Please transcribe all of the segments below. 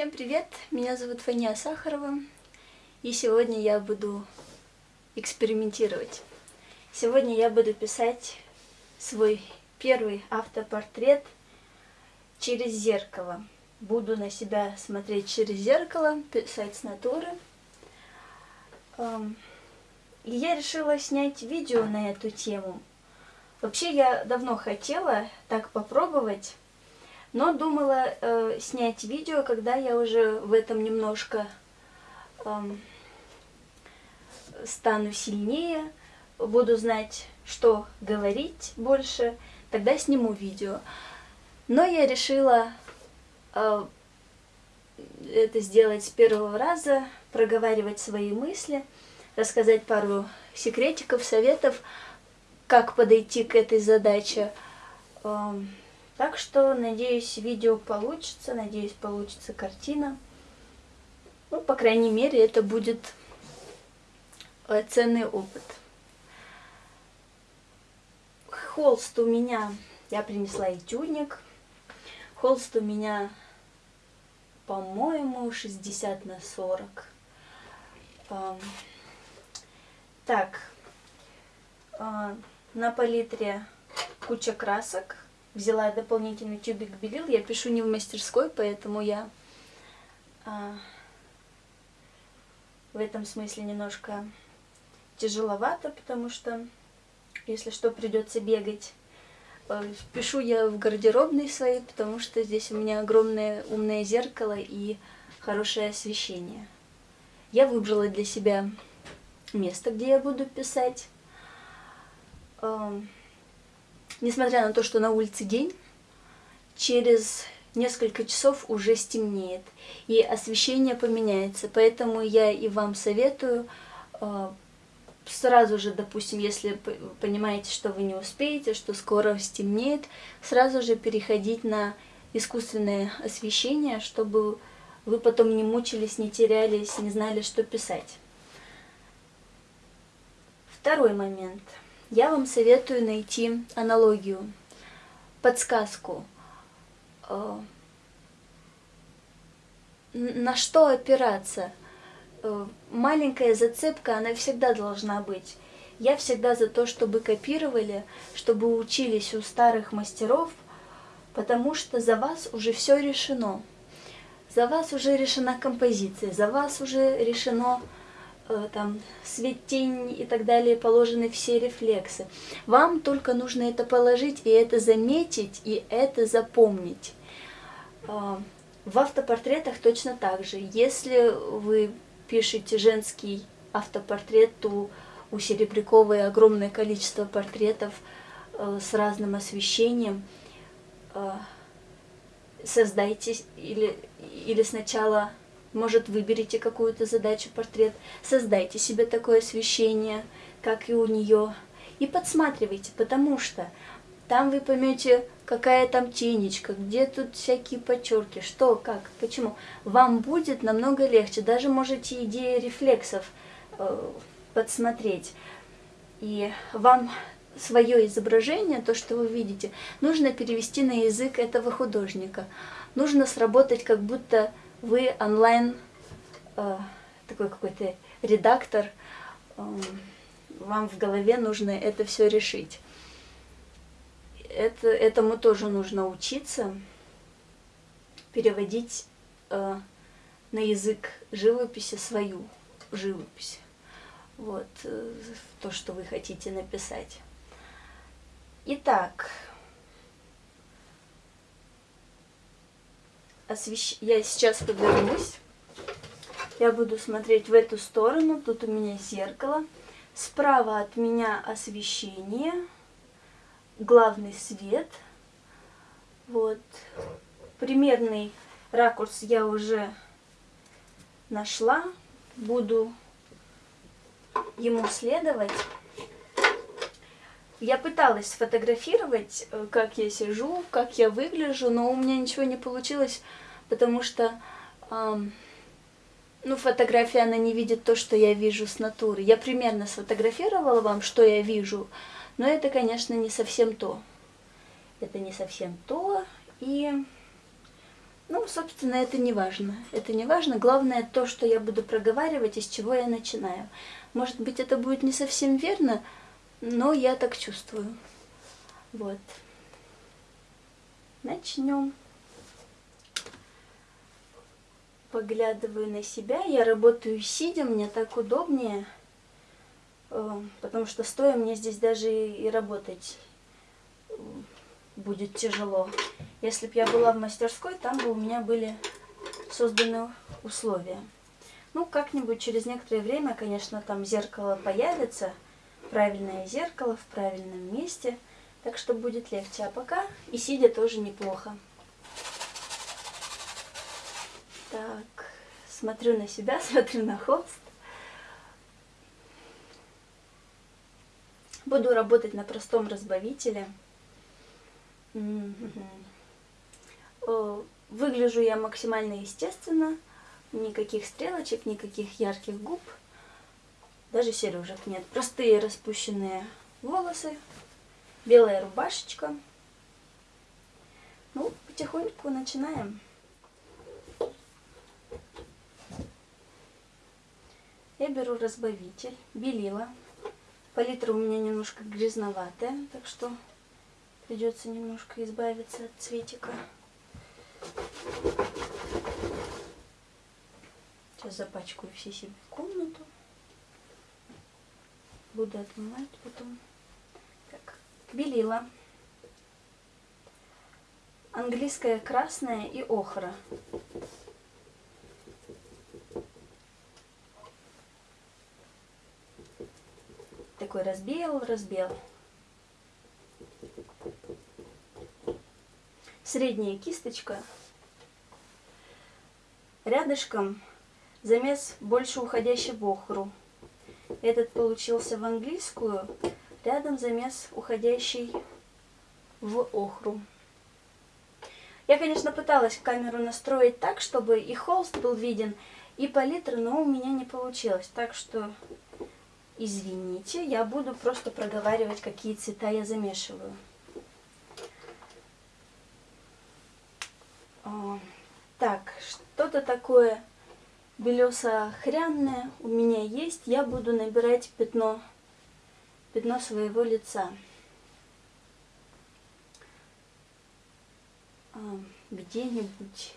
Всем привет! Меня зовут Фания Сахарова, и сегодня я буду экспериментировать. Сегодня я буду писать свой первый автопортрет через зеркало. Буду на себя смотреть через зеркало, писать с натуры. И я решила снять видео на эту тему. Вообще я давно хотела так попробовать, но думала э, снять видео, когда я уже в этом немножко э, стану сильнее, буду знать, что говорить больше, тогда сниму видео. Но я решила э, это сделать с первого раза, проговаривать свои мысли, рассказать пару секретиков, советов, как подойти к этой задаче. Э, так что, надеюсь, видео получится, надеюсь, получится картина. Ну, по крайней мере, это будет э, ценный опыт. Холст у меня, я принесла этюдник. Холст у меня, по-моему, 60 на 40. Так, э, на палитре куча красок взяла дополнительный тюбик белил. Я пишу не в мастерской, поэтому я а, в этом смысле немножко тяжеловато, потому что, если что, придется бегать. А, пишу я в гардеробной своей, потому что здесь у меня огромное умное зеркало и хорошее освещение. Я выбрала для себя место, где я буду писать. Несмотря на то, что на улице день, через несколько часов уже стемнеет, и освещение поменяется. Поэтому я и вам советую э, сразу же, допустим, если понимаете, что вы не успеете, что скоро стемнеет, сразу же переходить на искусственное освещение, чтобы вы потом не мучились, не терялись, не знали, что писать. Второй момент – я вам советую найти аналогию, подсказку, э, на что опираться. Э, маленькая зацепка, она всегда должна быть. Я всегда за то, чтобы копировали, чтобы учились у старых мастеров, потому что за вас уже все решено. За вас уже решена композиция, за вас уже решено там свет, тень и так далее, положены все рефлексы. Вам только нужно это положить и это заметить, и это запомнить. А, в автопортретах точно так же. Если вы пишете женский автопортрет, то у Серебряковой огромное количество портретов э, с разным освещением. Э, создайте или, или сначала может, выберите какую-то задачу, портрет, создайте себе такое освещение, как и у нее, и подсматривайте, потому что там вы поймете, какая там тенечка, где тут всякие подчерки, что, как, почему. Вам будет намного легче, даже можете идеи рефлексов э, подсмотреть. И вам свое изображение, то, что вы видите, нужно перевести на язык этого художника. Нужно сработать как будто вы онлайн э, такой какой-то редактор, э, вам в голове нужно это все решить. Это, этому тоже нужно учиться, переводить э, на язык живописи свою живопись. Вот э, то, что вы хотите написать. Итак, освещ... я сейчас повернусь. Я буду смотреть в эту сторону. Тут у меня зеркало. Справа от меня освещение. Главный свет. Вот. Примерный ракурс я уже нашла. Буду ему следовать. Я пыталась сфотографировать, э, как я сижу, как я выгляжу, но у меня ничего не получилось, потому что эм, ну, фотография, она не видит то, что я вижу с натуры. Я примерно сфотографировала вам, что я вижу, но это, конечно, не совсем то. Это не совсем то, и Ну, собственно, это не важно. Это не важно. Главное то, что я буду проговаривать, из чего я начинаю. Может быть, это будет не совсем верно, но я так чувствую. Вот. Начнем. Поглядываю на себя. Я работаю сидя, мне так удобнее, э, потому что стоя мне здесь даже и работать э, будет тяжело. Если бы я была в мастерской, там бы у меня были созданы условия. Ну, как-нибудь через некоторое время, конечно, там зеркало появится, правильное зеркало в правильном месте, так что будет легче. А пока и сидя тоже неплохо. Так, смотрю на себя, смотрю на холст. Буду работать на простом разбавителе. Выгляжу я максимально естественно. Никаких стрелочек, никаких ярких губ. Даже сережек нет. Простые распущенные волосы. Белая рубашечка. Ну, потихоньку начинаем. Я беру разбавитель, белила. Палитра у меня немножко грязноватая, так что придется немножко избавиться от цветика. Сейчас запачкаю все себе комнату. Буду отмывать потом. Так, белила. Английская красная и охра. Такой разбел, разбел. Средняя кисточка. Рядышком замес больше уходящий в охру. Этот получился в английскую, рядом замес уходящий в охру. Я, конечно, пыталась камеру настроить так, чтобы и холст был виден, и палитра, но у меня не получилось. Так что, извините, я буду просто проговаривать, какие цвета я замешиваю. Так, что-то такое белесо-охрянное у меня есть. Я буду набирать пятно, пятно своего лица. А, где-нибудь,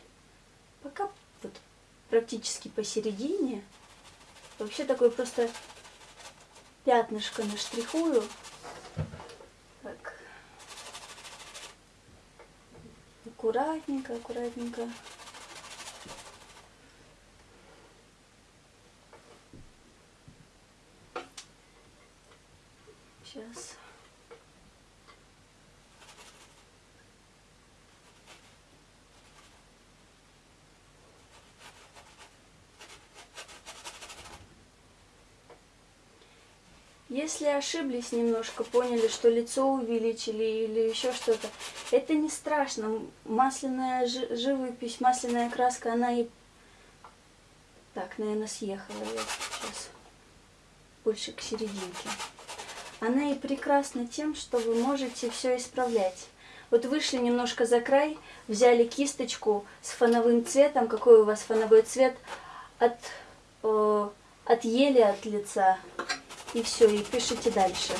пока вот практически посередине. Вообще такое просто пятнышко наштрихую. Так. Аккуратненько, аккуратненько. Сейчас. Если ошиблись немножко, поняли, что лицо увеличили или еще что-то, это не страшно. Масляная живопись, масляная краска, она и... Так, наверное, съехала я сейчас больше к серединке. Она и прекрасна тем, что вы можете все исправлять. Вот вышли немножко за край, взяли кисточку с фоновым цветом, какой у вас фоновой цвет, от, э, отъели от лица, и все, и пишите дальше.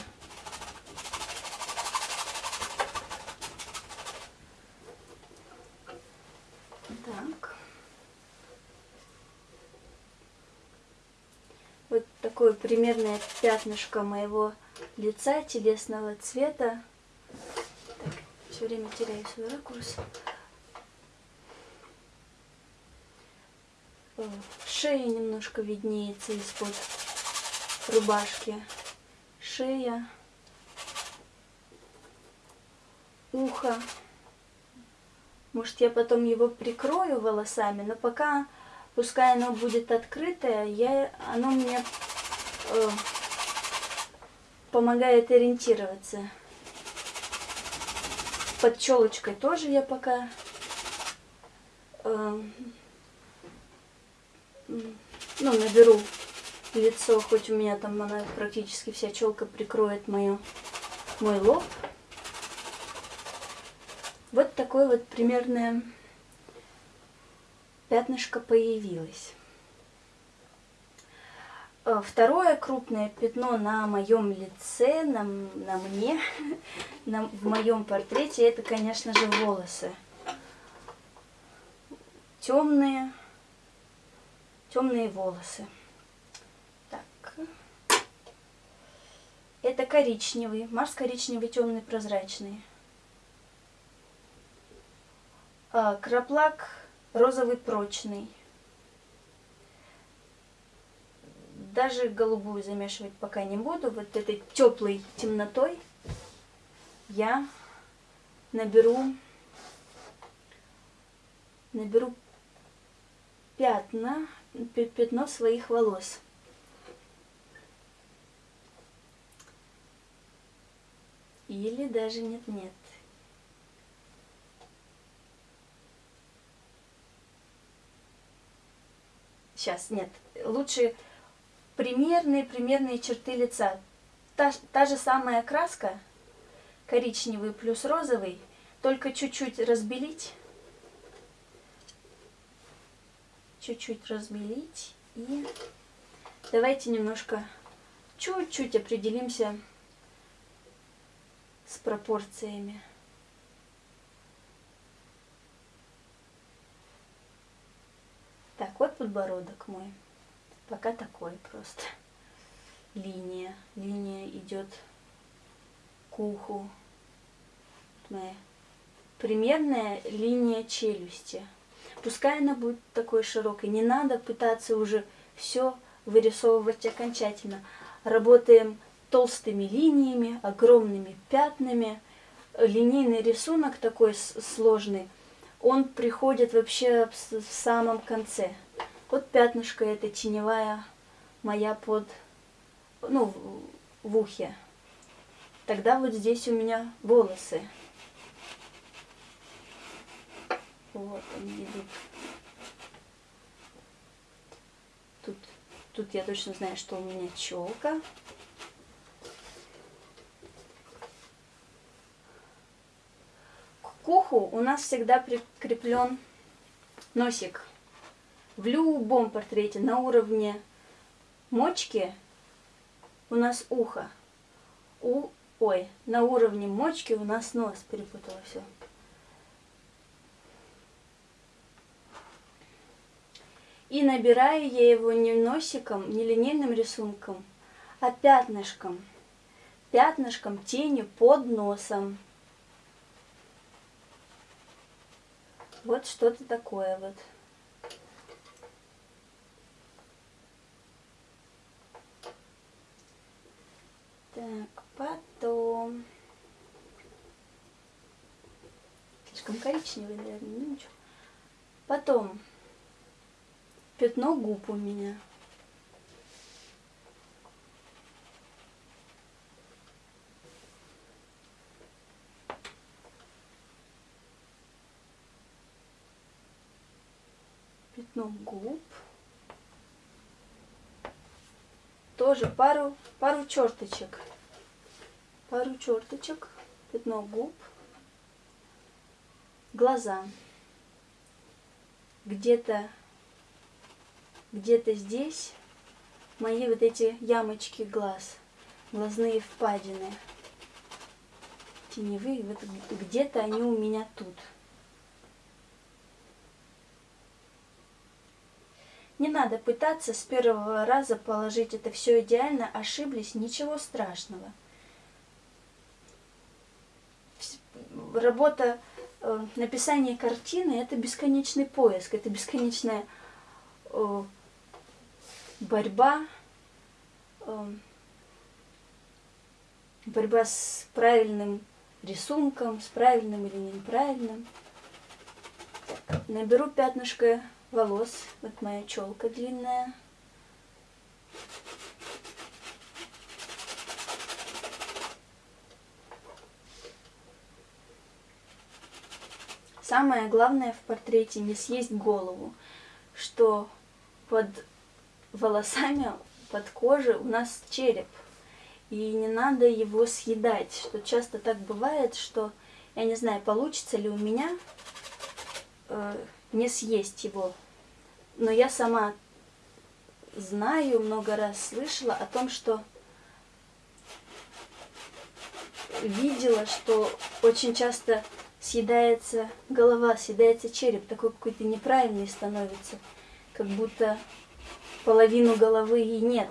Так. Вот такое примерное пятнышко моего лица телесного цвета. Так, все время теряю свой ракурс. Шея немножко виднеется из-под рубашки. Шея. Ухо. Может, я потом его прикрою волосами, но пока, пускай оно будет открытое, я, оно мне э, помогает ориентироваться. Под челочкой тоже я пока э, ну, наберу лицо, хоть у меня там она практически вся челка прикроет мою, мой лоб. Вот такое вот примерное пятнышко появилось. Э, второе крупное пятно на моем лице, на, на мне, на, в моем портрете, это, конечно же, волосы. Темные, темные волосы. Так. Это коричневый, Марс коричневый, темный, прозрачный. А, краплак розовый, прочный. Даже голубую замешивать пока не буду. Вот этой теплой темнотой я наберу, наберу пятна, пятно своих волос. Или даже нет-нет. Сейчас, нет. Лучше примерные, примерные черты лица. Та, та же самая краска, коричневый плюс розовый, только чуть-чуть разбелить. Чуть-чуть разбелить. И давайте немножко, чуть-чуть определимся с пропорциями. Так, вот подбородок мой. Пока такой просто. Линия. Линия идет к уху. Моя примерная линия челюсти. Пускай она будет такой широкой. Не надо пытаться уже все вырисовывать окончательно. Работаем толстыми линиями, огромными пятнами. Линейный рисунок такой сложный, он приходит вообще в самом конце. Вот пятнышко это теневая моя под, ну, в ухе. Тогда вот здесь у меня волосы. Вот они идут. Тут, тут я точно знаю, что у меня челка. К уху у нас всегда прикреплен носик в любом портрете на уровне мочки у нас ухо. У, ой, на уровне мочки у нас нос. Перепутала все. И набираю я его не носиком, не линейным рисунком, а пятнышком. Пятнышком тени под носом. Вот что-то такое вот. Так, потом... Слишком коричневый, наверное, ну ничего. Потом пятно губ у меня. Пятно губ. тоже пару, пару черточек. Пару черточек, пятно губ, глаза. Где-то где-то здесь мои вот эти ямочки глаз, глазные впадины теневые, вот где-то они у меня тут. Не надо пытаться с первого раза положить это все идеально, ошиблись, ничего страшного. Работа, э, написание картины – это бесконечный поиск, это бесконечная э, борьба, э, борьба с правильным рисунком, с правильным или неправильным. Наберу пятнышко волос. Вот моя челка длинная. Самое главное в портрете не съесть голову, что под волосами, под кожей у нас череп. И не надо его съедать, что часто так бывает, что, я не знаю, получится ли у меня э, не съесть его но я сама знаю, много раз слышала о том, что видела, что очень часто съедается голова, съедается череп, такой какой-то неправильный становится, как будто половину головы и нет.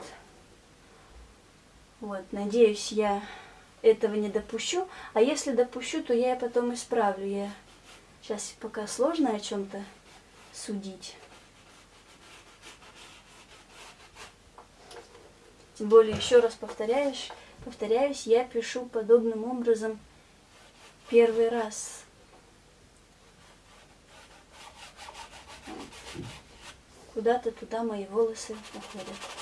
Вот, надеюсь, я этого не допущу, а если допущу, то я потом исправлю. Я сейчас пока сложно о чем-то судить. Тем более, еще раз повторяюсь, повторяюсь, я пишу подобным образом первый раз. Куда-то туда мои волосы уходят.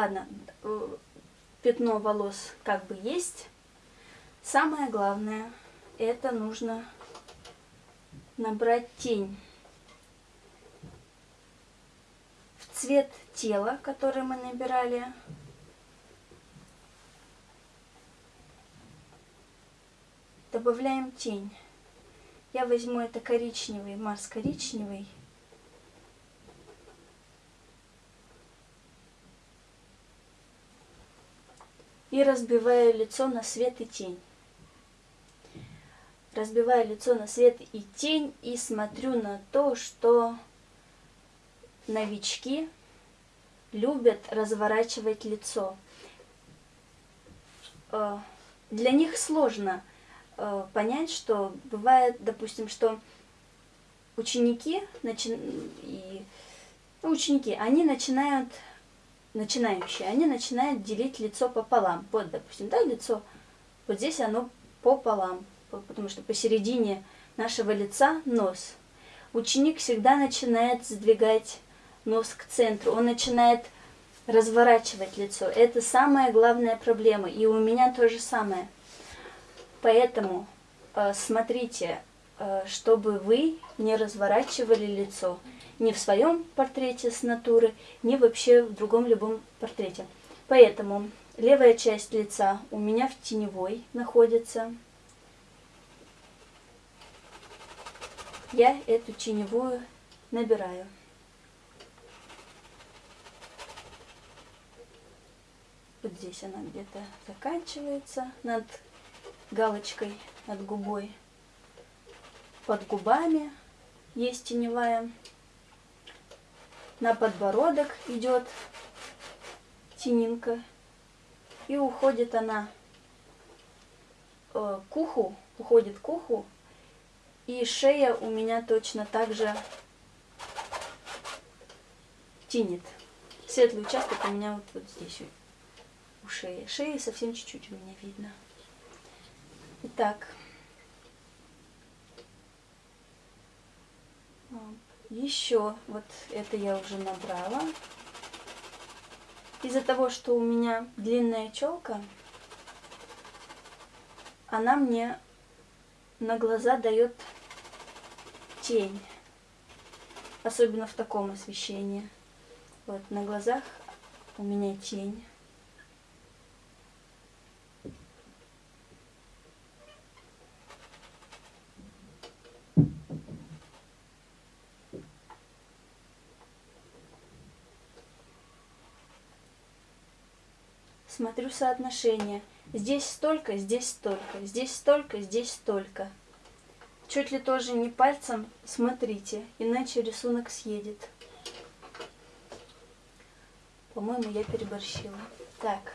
Ладно, э, пятно волос как бы есть. Самое главное, это нужно набрать тень в цвет тела, который мы набирали. Добавляем тень. Я возьму это коричневый, Марс коричневый. И разбиваю лицо на свет и тень. Разбиваю лицо на свет и тень и смотрю на то, что новички любят разворачивать лицо. Э, для них сложно э, понять, что бывает, допустим, что ученики, начи... и, ну, ученики, они начинают начинающие, они начинают делить лицо пополам. Вот, допустим, да, лицо, вот здесь оно пополам, потому что посередине нашего лица нос. Ученик всегда начинает сдвигать нос к центру, он начинает разворачивать лицо. Это самая главная проблема, и у меня то же самое. Поэтому э, смотрите, чтобы вы не разворачивали лицо ни в своем портрете с натуры, ни вообще в другом любом портрете. Поэтому левая часть лица у меня в теневой находится. Я эту теневую набираю. Вот здесь она где-то заканчивается над галочкой, над губой. Под губами есть теневая на подбородок идет тенинка. И уходит она э, к уху, уходит к уху. И шея у меня точно так же тянет. Светлый участок у меня вот, вот здесь у шеи. Шеи совсем чуть-чуть у меня видно. Итак. Еще вот это я уже набрала. Из-за того, что у меня длинная челка, она мне на глаза дает тень. Особенно в таком освещении. Вот на глазах у меня тень. Смотрю соотношение. Здесь столько, здесь столько, здесь столько, здесь столько. Чуть ли тоже не пальцем смотрите, иначе рисунок съедет. По-моему, я переборщила. Так,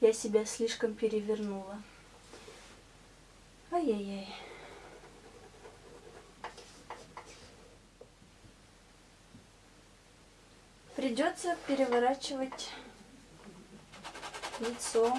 я себя слишком перевернула. Ай-яй-яй. Придется переворачивать лицо.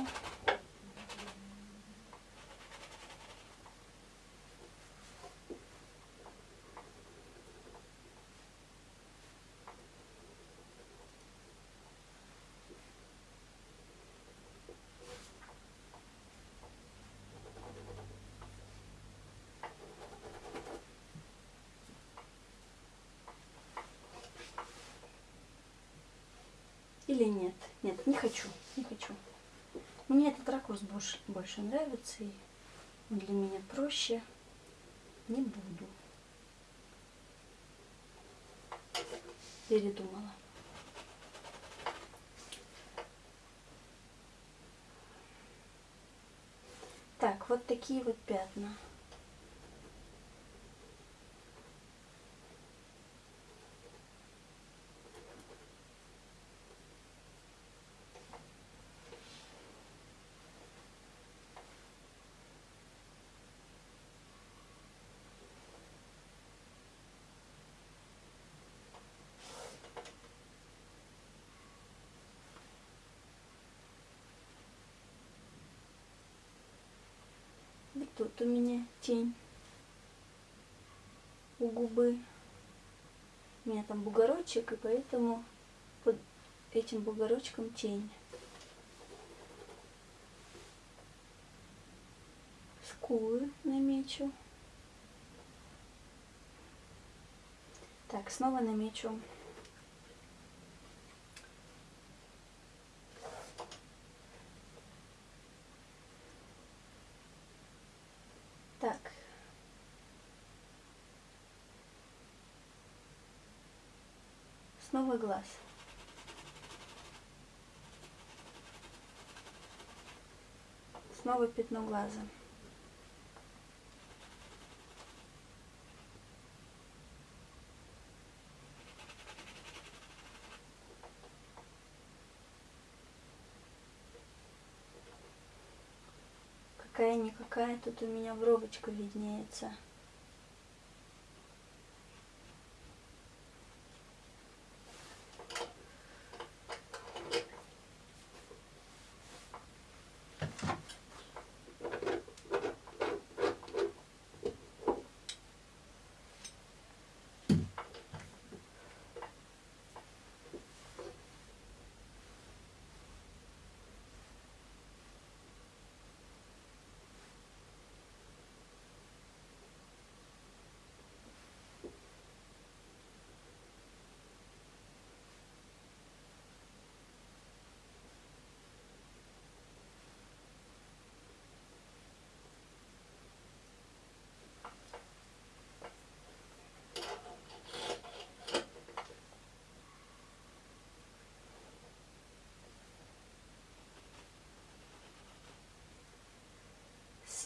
Или нет? Не хочу, не хочу. Мне этот ракурс больше, больше нравится, и для меня проще. Не буду. Передумала. Так, вот такие вот пятна. Вот тут у меня тень у губы. У меня там бугорочек, и поэтому под этим бугорочком тень. Скулы намечу. Так, снова намечу Так. Снова глаз. Снова пятно глаза. какая-никакая тут у меня бровочка виднеется.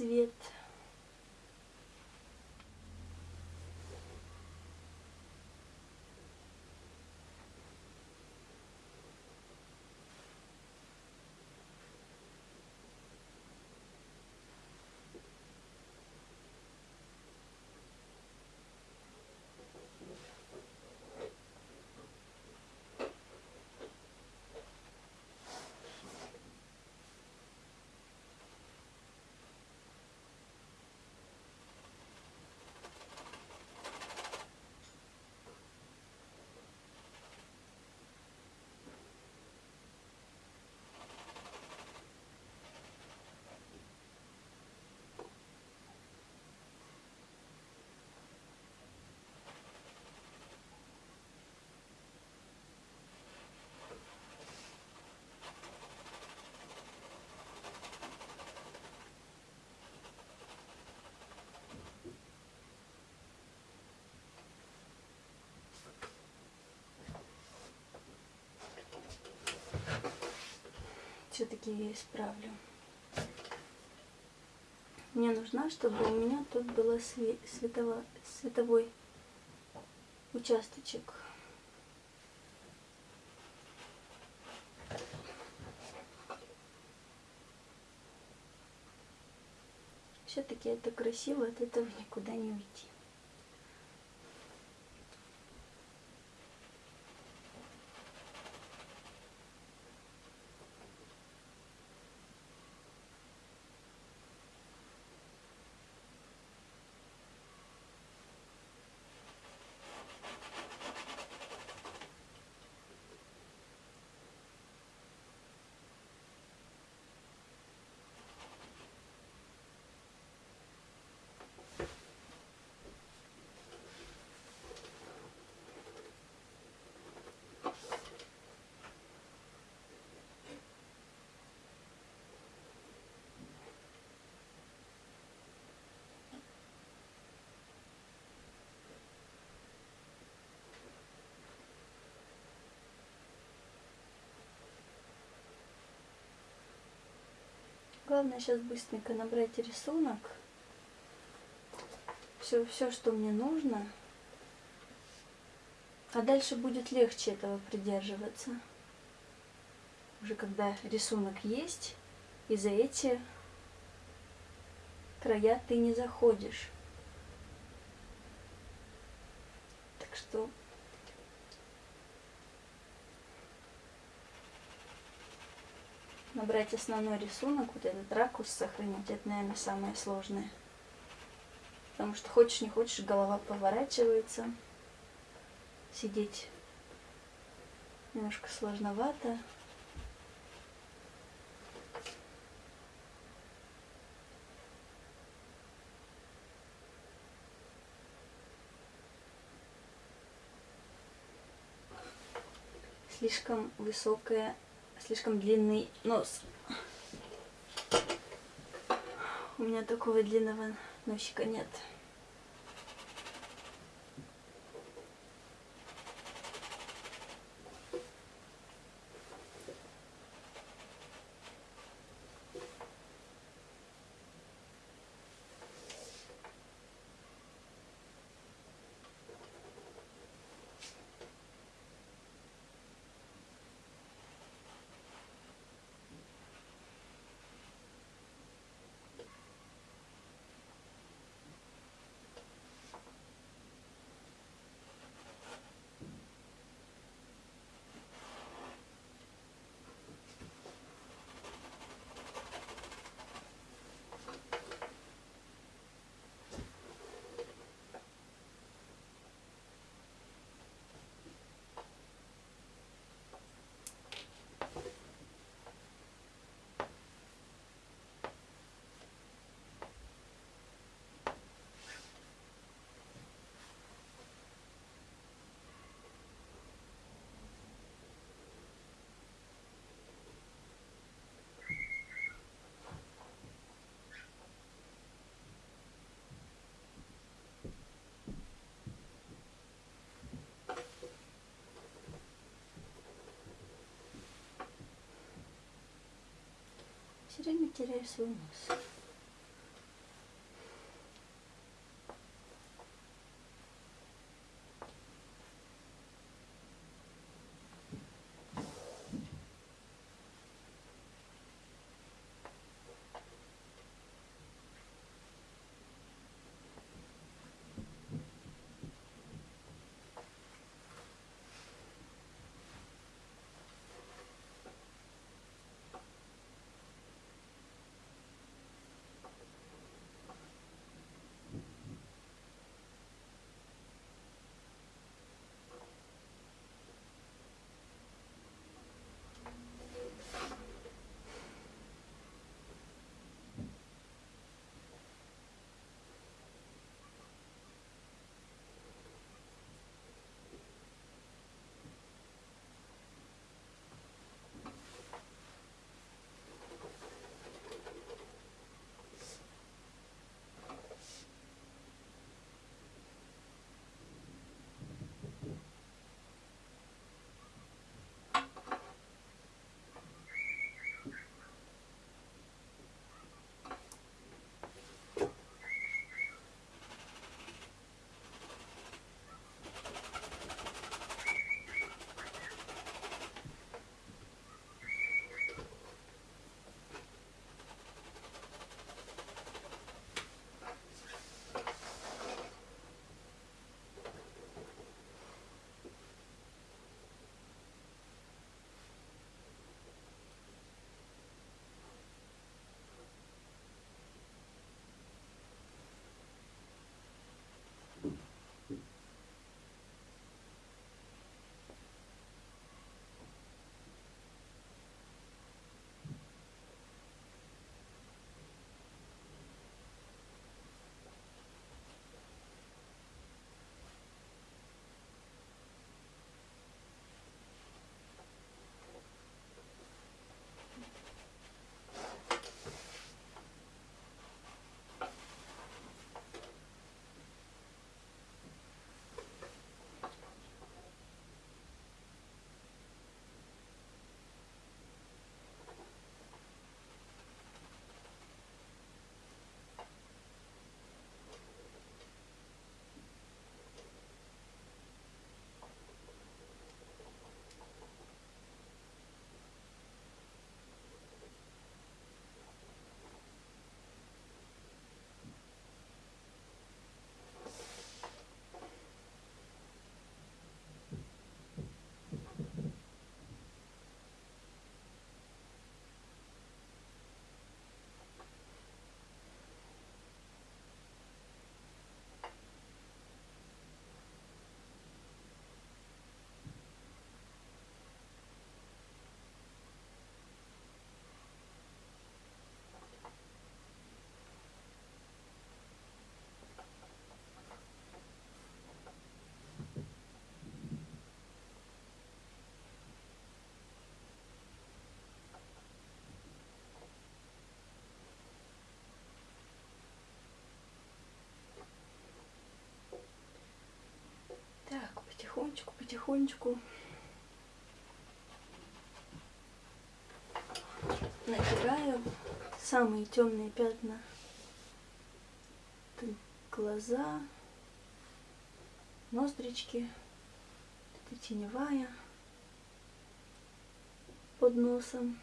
Свет. Все-таки я исправлю. Мне нужна, чтобы у меня тут был светово, световой участочек. Все-таки это красиво, от этого никуда не уйти. Главное сейчас быстренько набрать рисунок. Все, все, что мне нужно. А дальше будет легче этого придерживаться. Уже когда рисунок есть, и за эти края ты не заходишь. Так что набрать основной рисунок, вот этот ракурс сохранить, это, наверное, самое сложное. Потому что хочешь не хочешь, голова поворачивается. Сидеть немножко сложновато. слишком высокая, слишком длинный нос. У меня такого длинного носика нет. Все время теряю свой потихонечку натираю самые темные пятна. Глаза, ноздрички, это теневая под носом.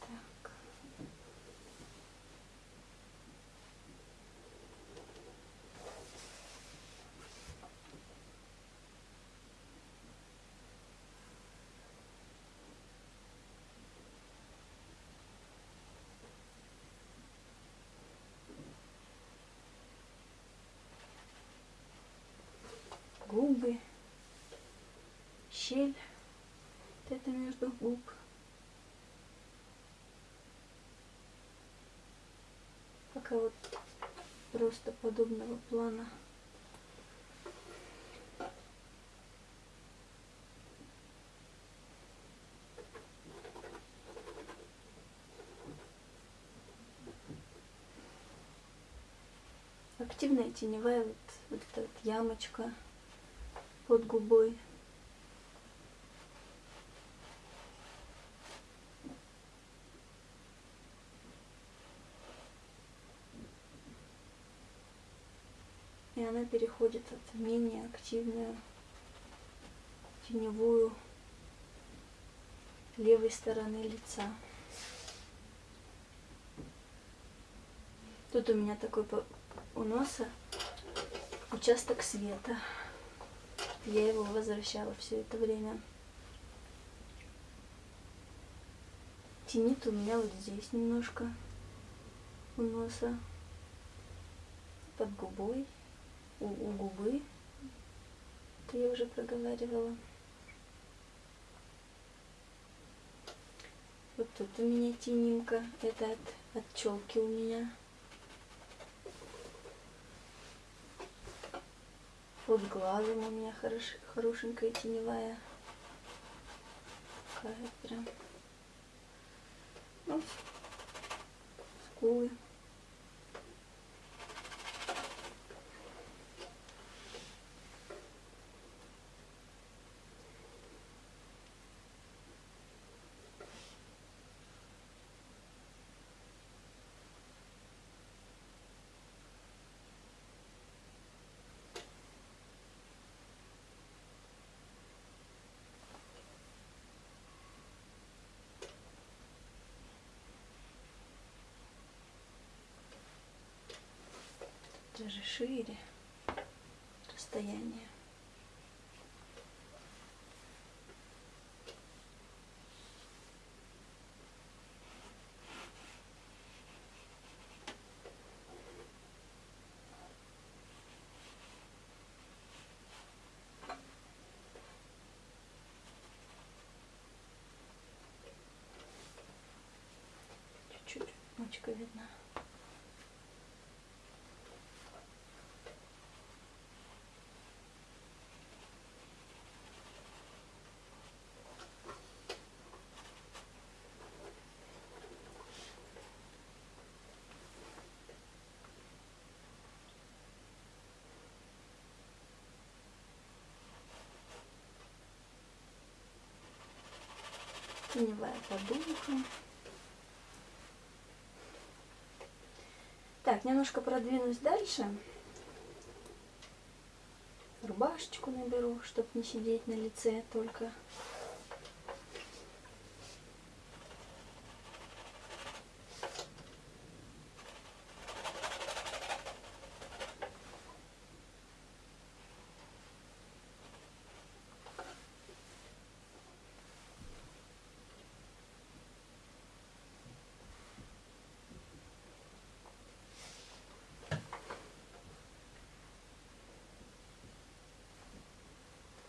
Так. губы, щель, вот это между губ. Пока вот просто подобного плана. Активная теневая вот, вот эта вот ямочка под губой. И она переходит от менее активную теневую левой стороны лица. Тут у меня такой у носа участок света. Я его возвращала все это время. Тенит у меня вот здесь немножко у носа, под губой, у, у губы. Это я уже проговаривала. Вот тут у меня тенинка, это от, от челки у меня. Под глазом у меня хорош, хорошенькая теневая. Такая прям. Ну, скулы. Даже шире расстояние. Чуть-чуть мочка видна. Теневая подумка. Так, немножко продвинусь дальше. Рубашечку наберу, чтобы не сидеть на лице только.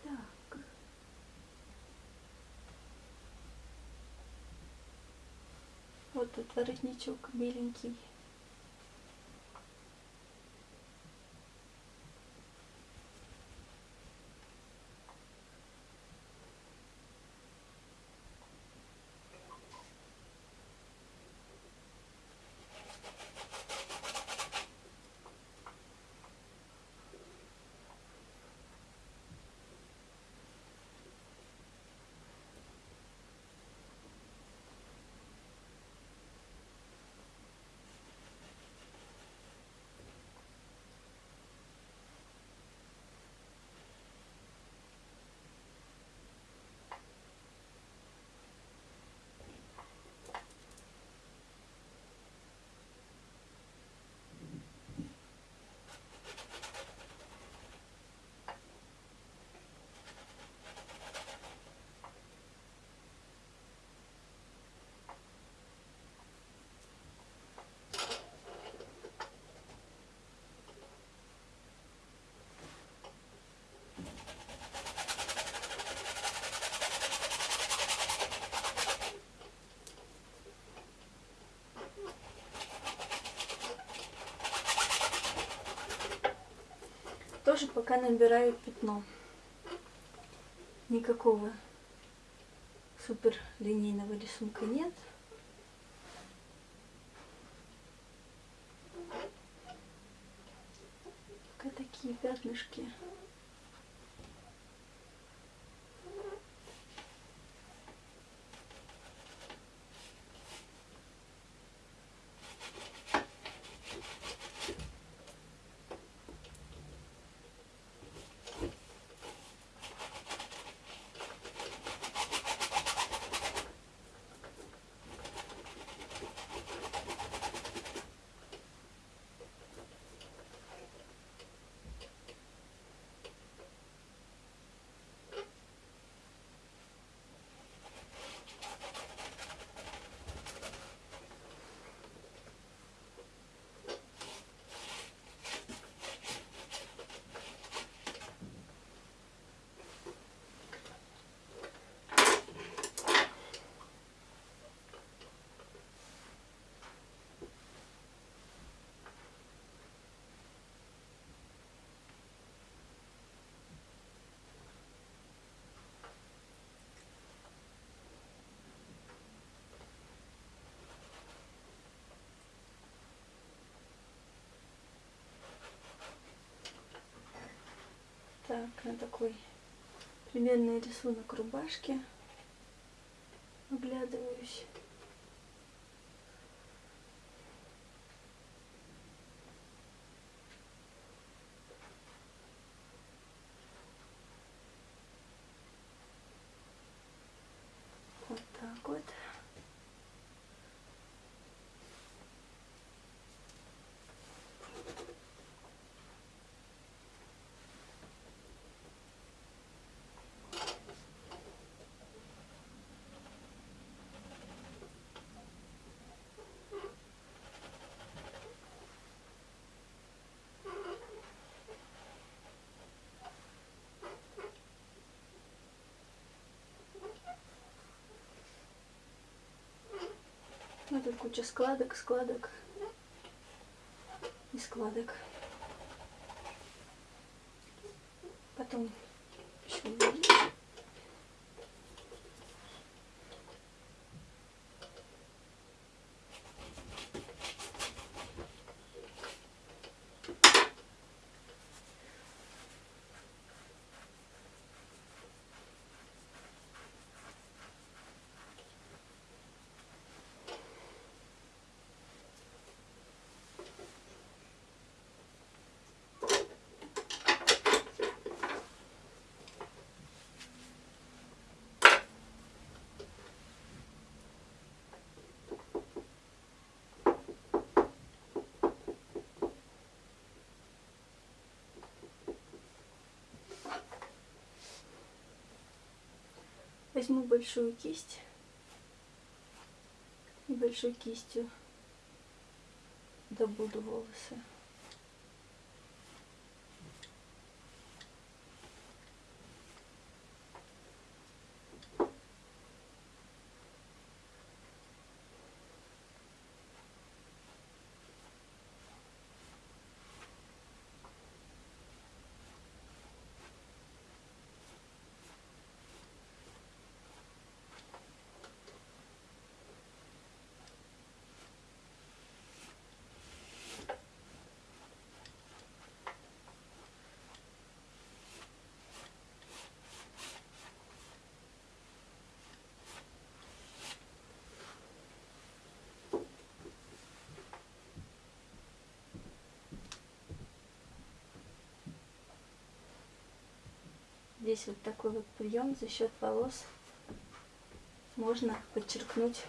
Так. Тут воротничок беленький. Тоже пока набираю пятно. Никакого супер линейного рисунка нет. Пока такие пятнышки. Так, на такой примерный рисунок рубашки оглядываюсь. Вот так вот. Тут куча складок, складок и складок. Потом еще увеличу. Возьму большую кисть и большой кистью добуду волосы. Здесь вот такой вот прием за счет волос можно подчеркнуть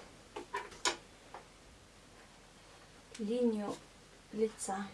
линию лица.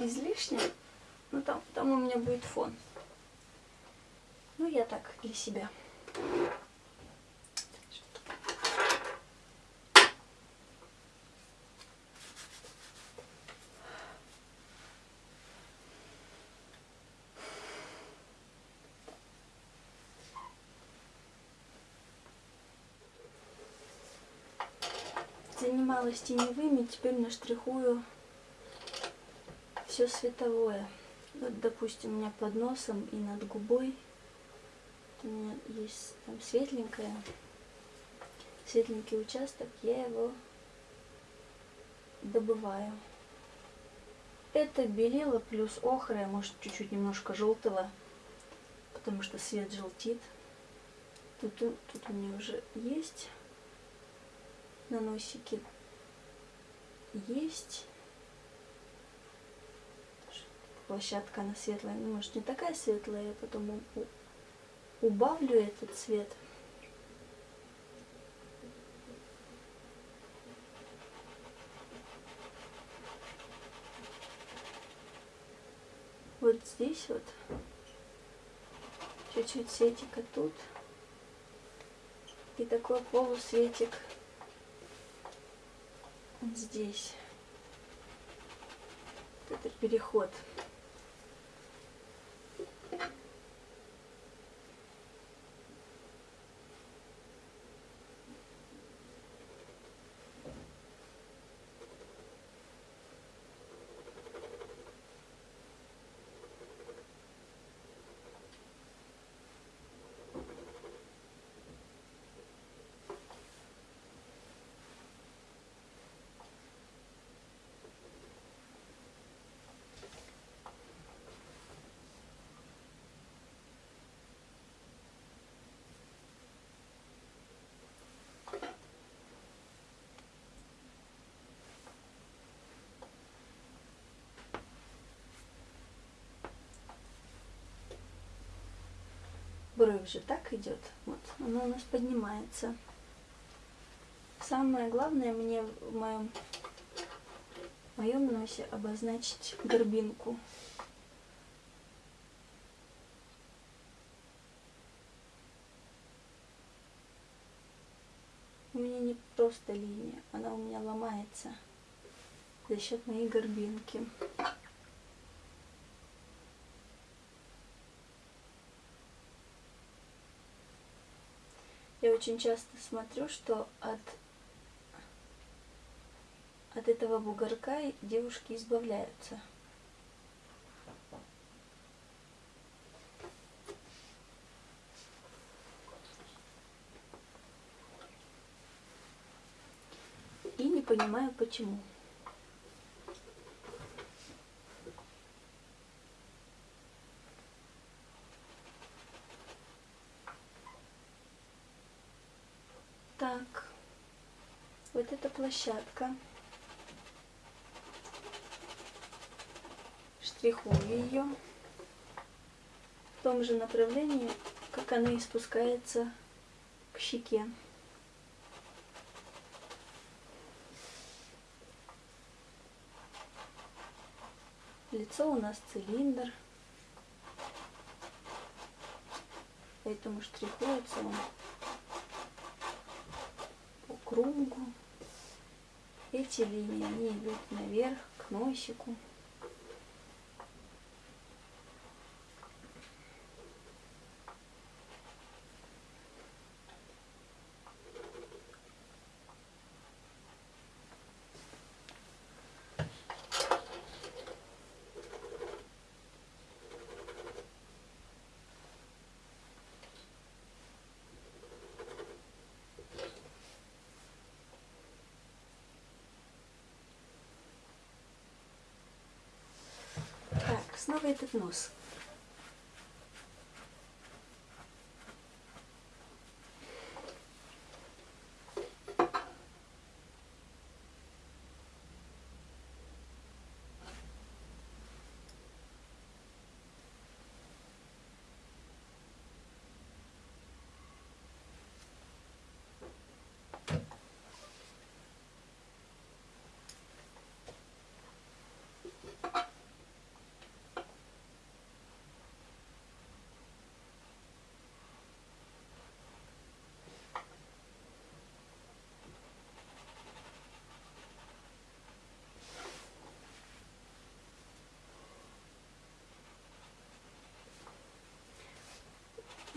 Излишне, ну там, там у меня будет фон. Ну, я так, для себя. занималась теневыми, теперь наштрихую все световое. Вот, допустим, у меня под носом и над губой у меня есть там светленькое, светленький участок, я его добываю. Это белила плюс охра, может чуть-чуть немножко желтого, потому что свет желтит. Тут, тут у меня уже есть на носике есть. Площадка она светлая, ну, может не такая светлая, я потом убавлю этот цвет. Вот здесь вот чуть-чуть светика тут и такой полусветик здесь. Это переход. Бровь же так идет. Вот, она у нас поднимается. Самое главное мне в моем, в моем носе обозначить горбинку. У меня не просто линия, она у меня ломается за счет моей горбинки. Очень часто смотрю, что от, от этого бугорка девушки избавляются. И не понимаю, почему. Так, вот эта площадка. Штрихую ее в том же направлении, как она и спускается к щеке. Лицо у нас цилиндр, поэтому штрихуется он кругу. Эти линии, они идут наверх, к носику. Снова этот нос.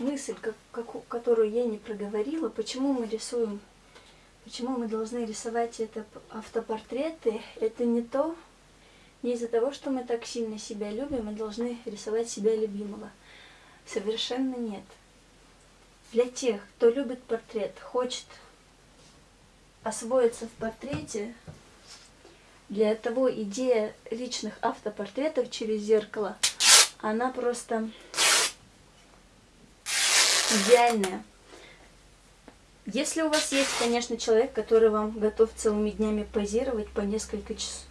Мысль, как, как, которую я не проговорила, почему мы рисуем, почему мы должны рисовать это автопортреты, это не то, не из-за того, что мы так сильно себя любим, мы должны рисовать себя любимого. Совершенно нет. Для тех, кто любит портрет, хочет освоиться в портрете, для того идея личных автопортретов через зеркало, она просто идеальная. Если у вас есть, конечно, человек, который вам готов целыми днями позировать по несколько часов,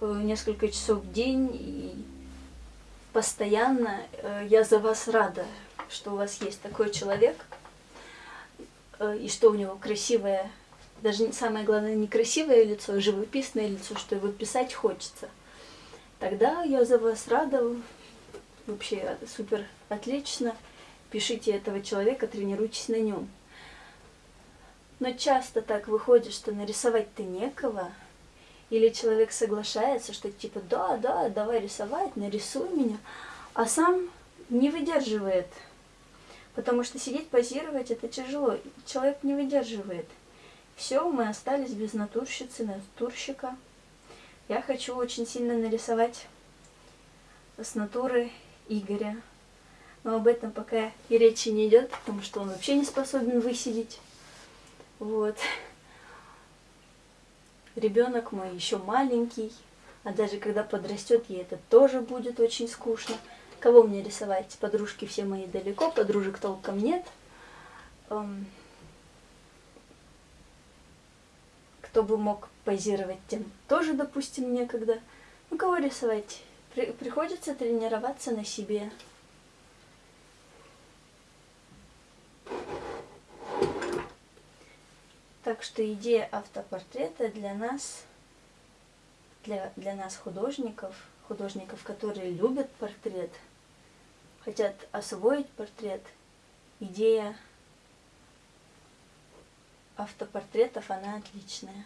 несколько часов в день и постоянно, э, я за вас рада, что у вас есть такой человек, э, и что у него красивое, даже самое главное, не красивое лицо, а живописное лицо, что его писать хочется. Тогда я за вас рада, вообще супер отлично пишите этого человека, тренируйтесь на нем. Но часто так выходит, что нарисовать-то некого, или человек соглашается, что типа, да, да, давай рисовать, нарисуй меня, а сам не выдерживает. Потому что сидеть, позировать, это тяжело. Человек не выдерживает. Все, мы остались без натурщицы, натурщика. Я хочу очень сильно нарисовать с натуры Игоря но об этом пока и речи не идет, потому что он вообще не способен высидеть. Вот. Ребенок мой еще маленький, а даже когда подрастет, ей это тоже будет очень скучно. Кого мне рисовать? Подружки все мои далеко, подружек толком нет. Эм, кто бы мог позировать, тем тоже, допустим, некогда. Ну, кого рисовать? При приходится тренироваться на себе. Так что идея автопортрета для нас, для, для нас художников, художников, которые любят портрет, хотят освоить портрет, идея автопортретов, она отличная.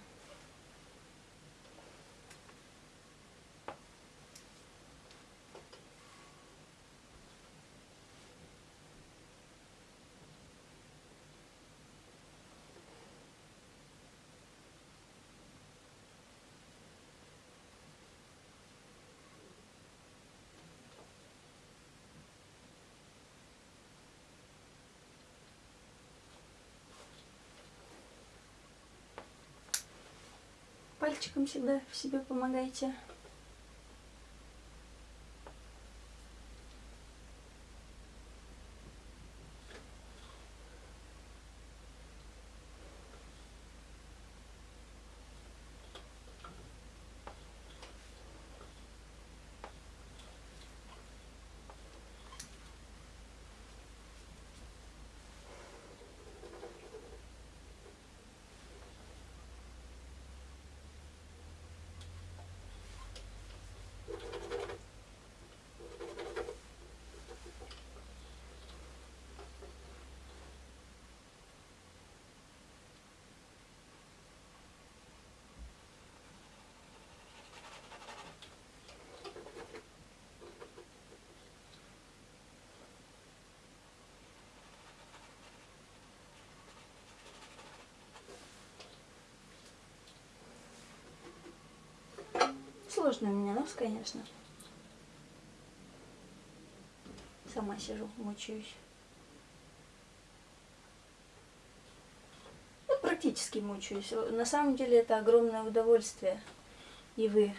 Пальчиком всегда себе помогайте. Сложный у меня нос, конечно. Сама сижу, мучаюсь. Ну, практически мучаюсь. На самом деле это огромное удовольствие. И вы,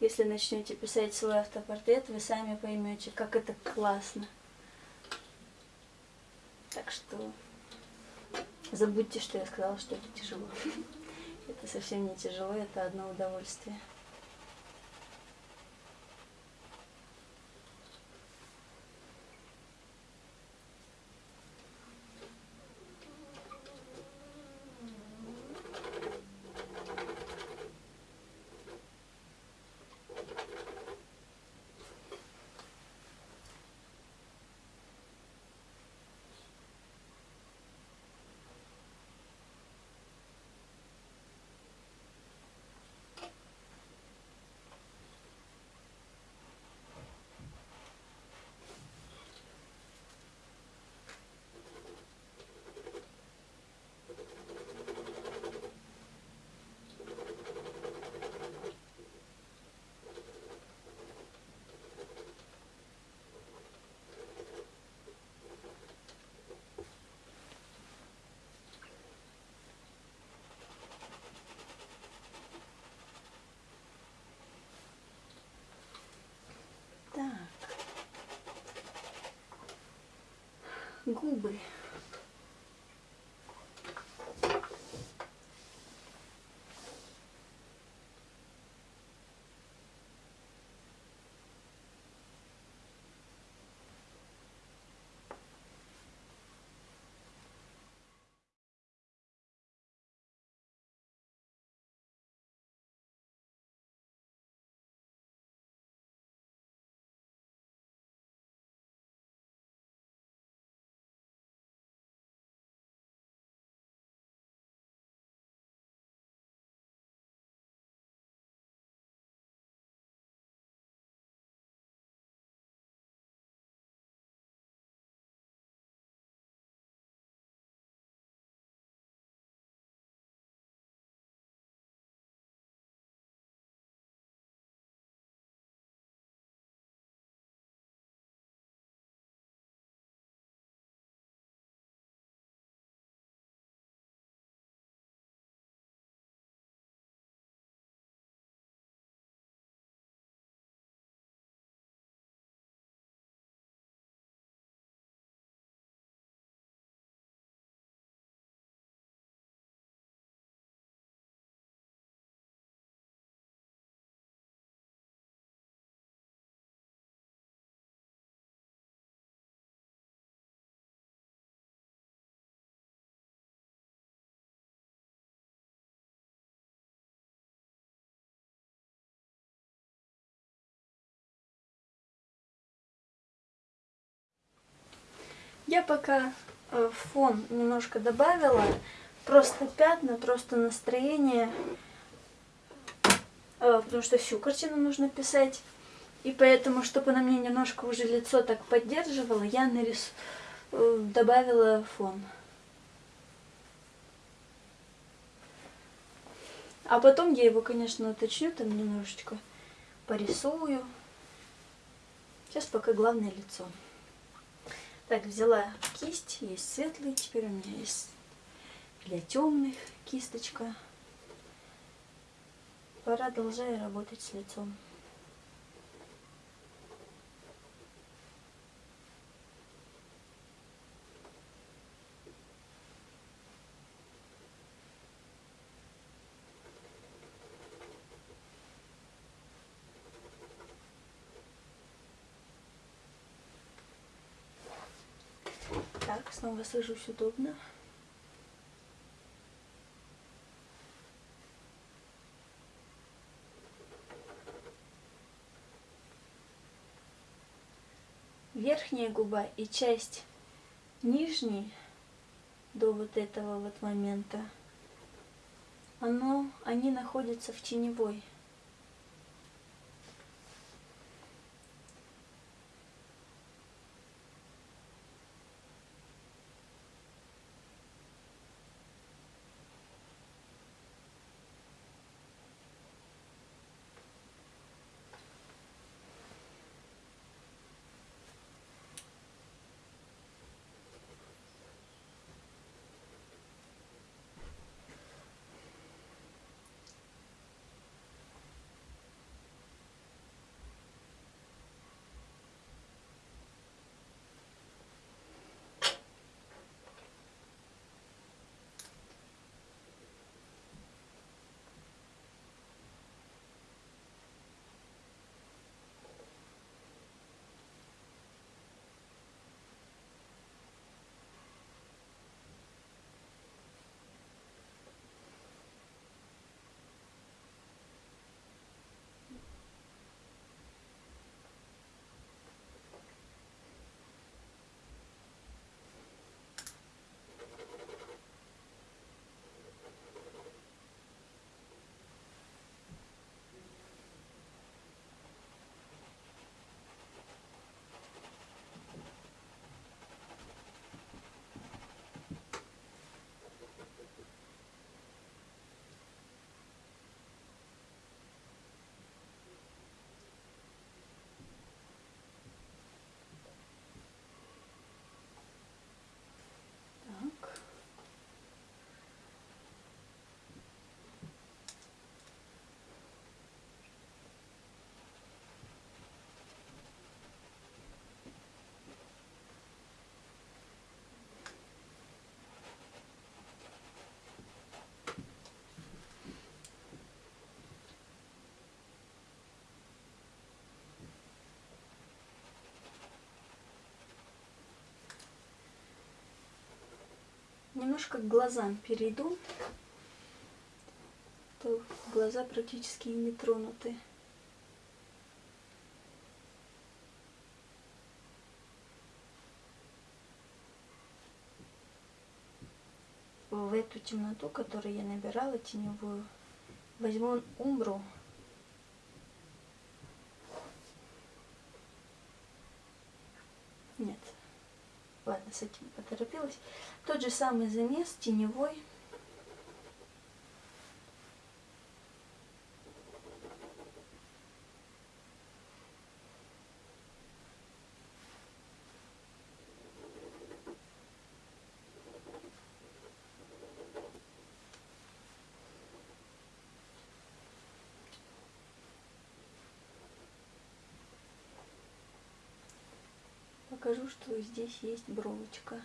если начнете писать свой автопортрет, вы сами поймете, как это классно. Так что забудьте, что я сказала, что это тяжело. Это совсем не тяжело, это одно удовольствие. Губы. Я пока э, фон немножко добавила, просто пятна, просто настроение, э, потому что всю картину нужно писать. И поэтому, чтобы она мне немножко уже лицо так поддерживала, я нарис... Э, добавила фон. А потом я его, конечно, уточню, там немножечко порисую. Сейчас пока главное лицо. Так, взяла кисть, есть светлый, теперь у меня есть для темных кисточка. Продолжаю работать с лицом. Так, снова сажусь удобно. Верхняя губа и часть нижней до вот этого вот момента, оно, они находятся в теневой. Немножко к глазам перейду. То глаза практически не тронуты. В эту темноту, которую я набирала теневую, возьму умбру Нет. Ладно, с этим поторопилась. Тот же самый замес, теневой. Покажу, что здесь есть бровочка.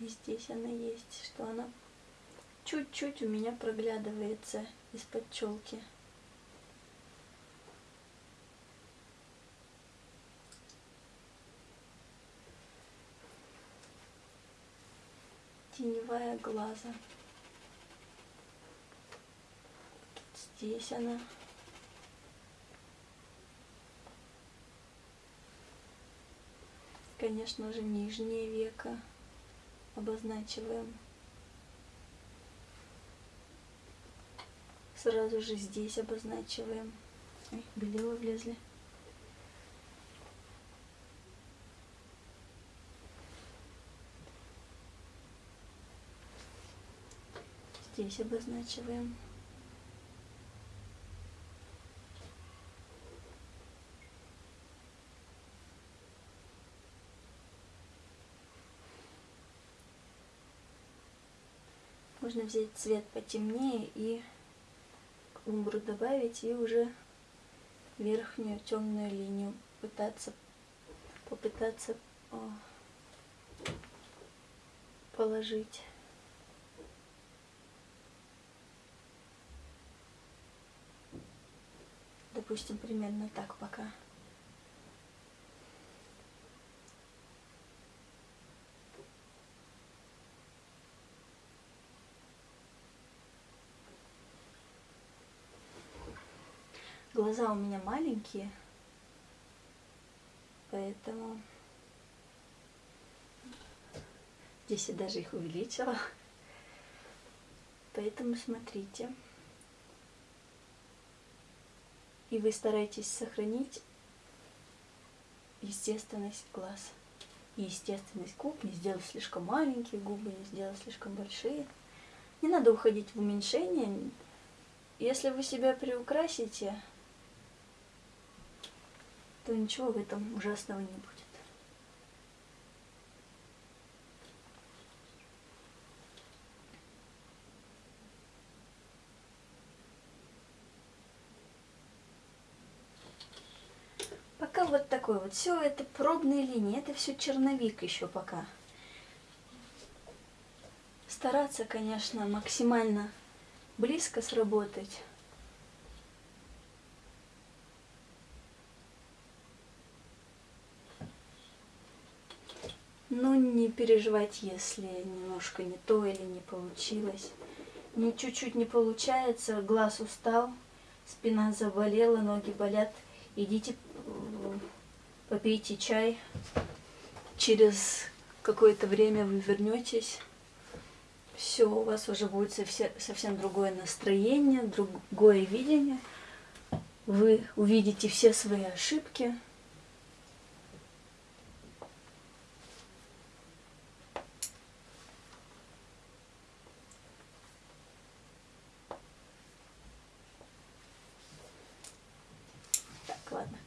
И здесь она есть, что она чуть-чуть у меня проглядывается из-под челки. Теневая глаза. Здесь она. Конечно же, нижнее веко обозначиваем. Сразу же здесь обозначиваем. Ой, белила влезли. Здесь обозначиваем. Можно взять цвет потемнее и умбру добавить и уже верхнюю темную линию пытаться попытаться о, положить. Допустим, примерно так пока. Глаза у меня маленькие, поэтому здесь я даже их увеличила. Поэтому смотрите. И вы стараетесь сохранить естественность глаз. И естественность губ, не сделать слишком маленькие губы, не сделать слишком большие. Не надо уходить в уменьшение. Если вы себя приукрасите, то ничего в этом ужасного не будет. Пока вот такой вот. Все это пробные линии. Это все черновик еще пока. Стараться, конечно, максимально близко сработать. Ну, не переживать, если немножко не то или не получилось. Не чуть-чуть не получается, глаз устал, спина заболела, ноги болят. Идите, попейте чай. Через какое-то время вы вернетесь. Все, у вас уже будет совсем другое настроение, другое видение. Вы увидите все свои ошибки.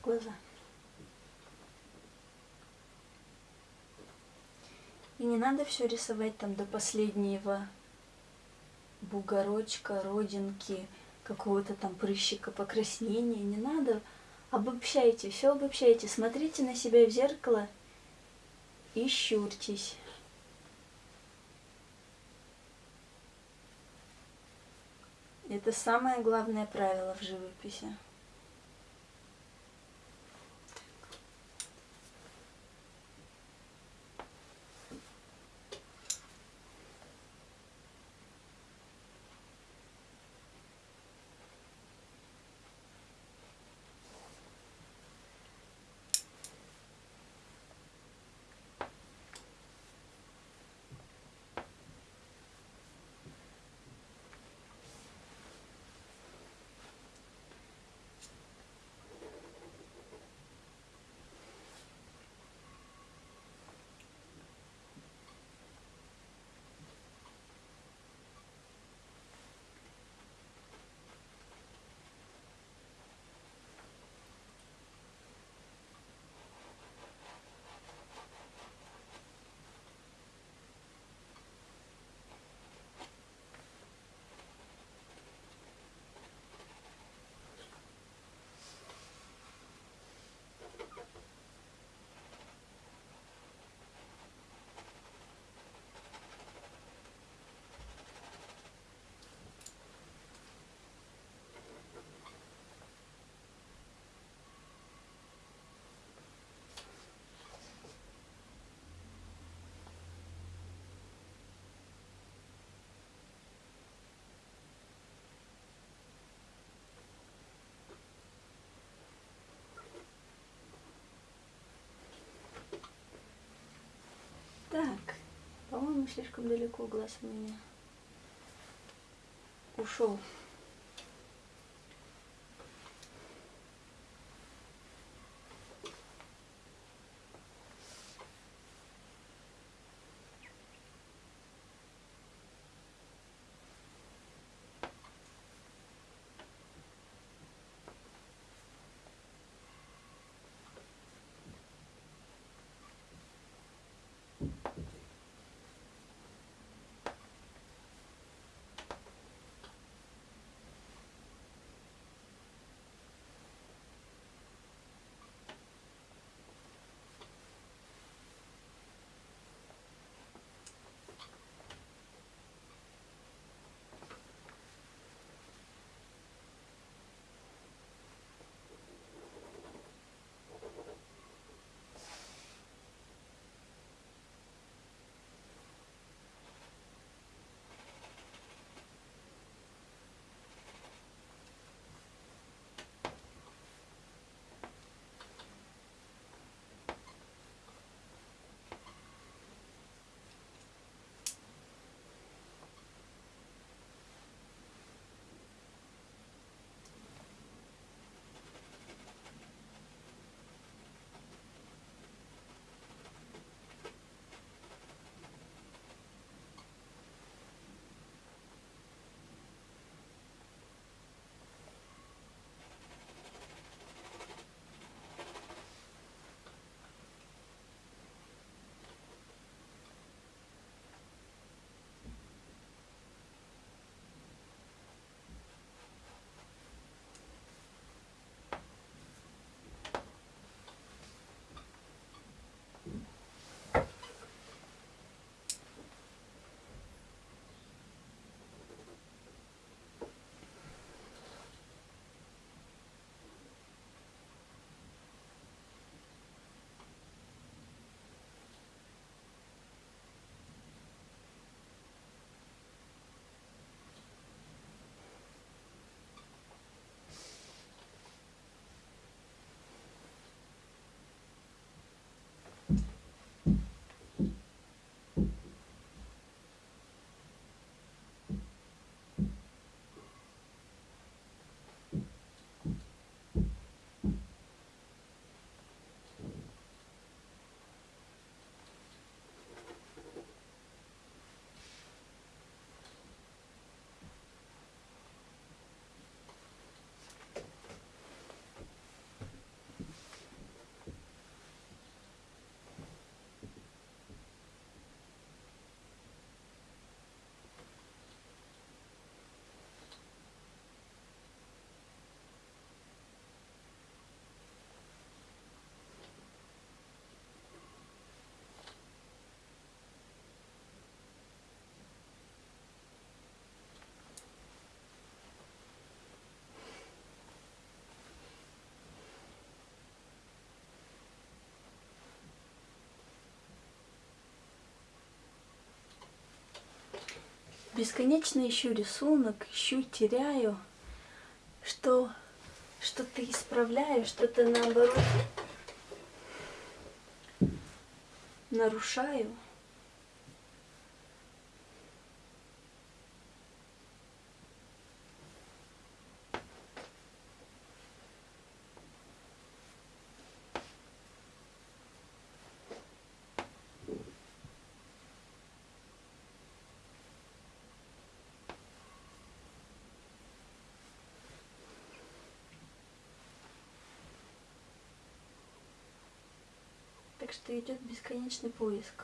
глаза. И не надо все рисовать там до последнего бугорочка, родинки, какого-то там прыщика, покраснения. Не надо. Обобщайте, все обобщайте. Смотрите на себя в зеркало и щурьтесь. Это самое главное правило в живописи. Слишком далеко глаз у меня ушел. Бесконечно ищу рисунок, ищу, теряю, что что-то исправляю, что-то наоборот нарушаю. Так что идет бесконечный поиск.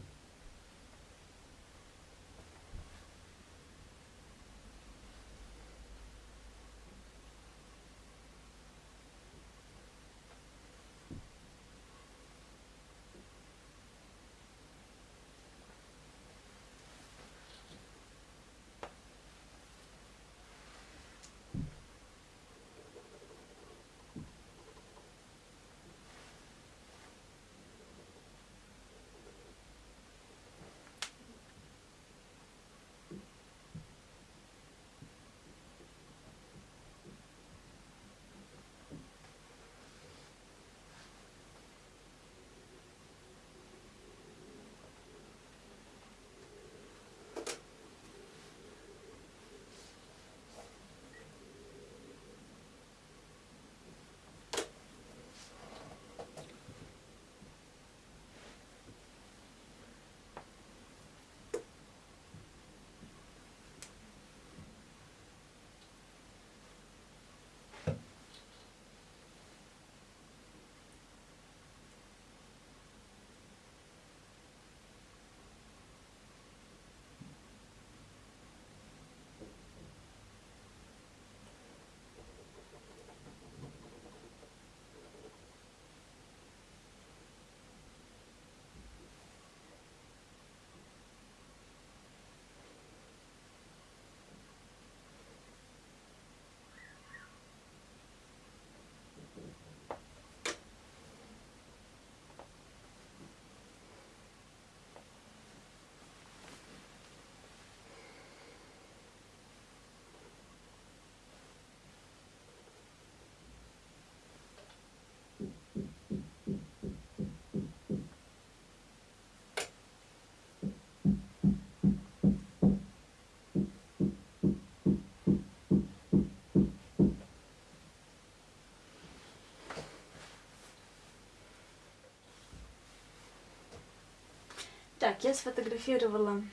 Так, я сфотографировала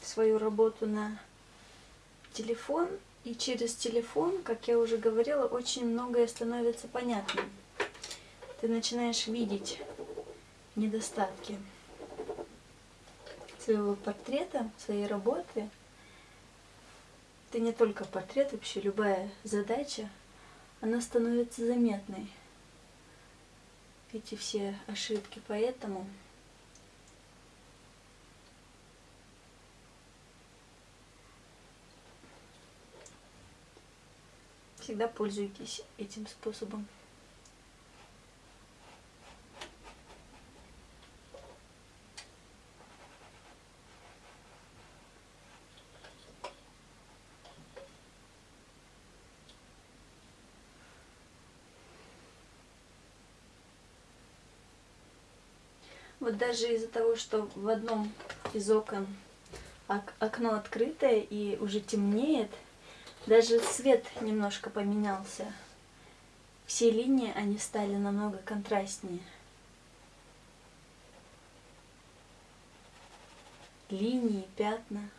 свою работу на телефон, и через телефон, как я уже говорила, очень многое становится понятным. Ты начинаешь видеть недостатки своего портрета, своей работы. Это не только портрет, вообще любая задача, она становится заметной. Эти все ошибки, поэтому Всегда пользуйтесь этим способом. Вот даже из-за того, что в одном из окон окно открытое и уже темнеет, даже цвет немножко поменялся. Все линии, они стали намного контрастнее. Линии, пятна.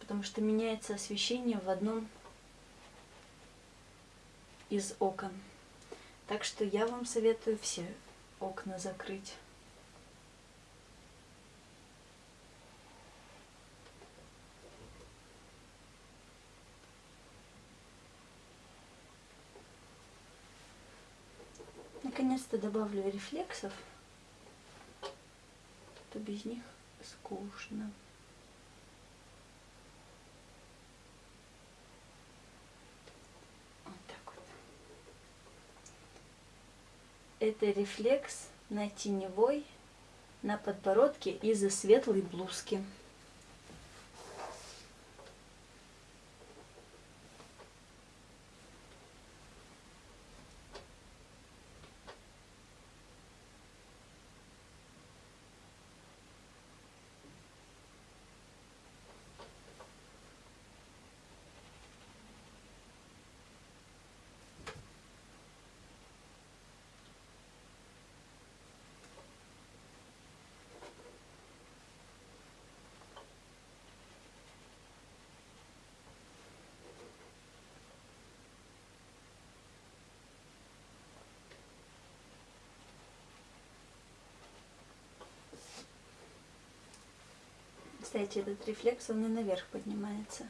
Потому что меняется освещение в одном из окон. Так что я вам советую все окна закрыть. Наконец-то добавлю рефлексов, то без них скучно. Вот так вот. Это рефлекс на теневой, на подбородке из-за светлой блузки. Кстати, этот рефлекс, он и наверх поднимается.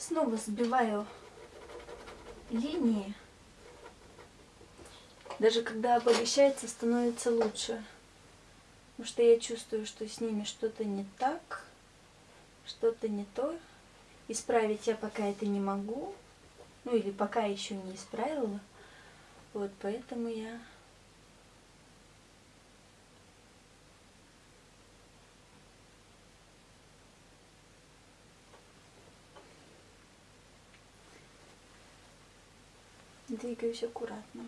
Снова сбиваю линии. Даже когда обогащается, становится лучше. Потому что я чувствую, что с ними что-то не так, что-то не то. Исправить я пока это не могу. Ну или пока еще не исправила. Вот поэтому я двигаюсь аккуратно.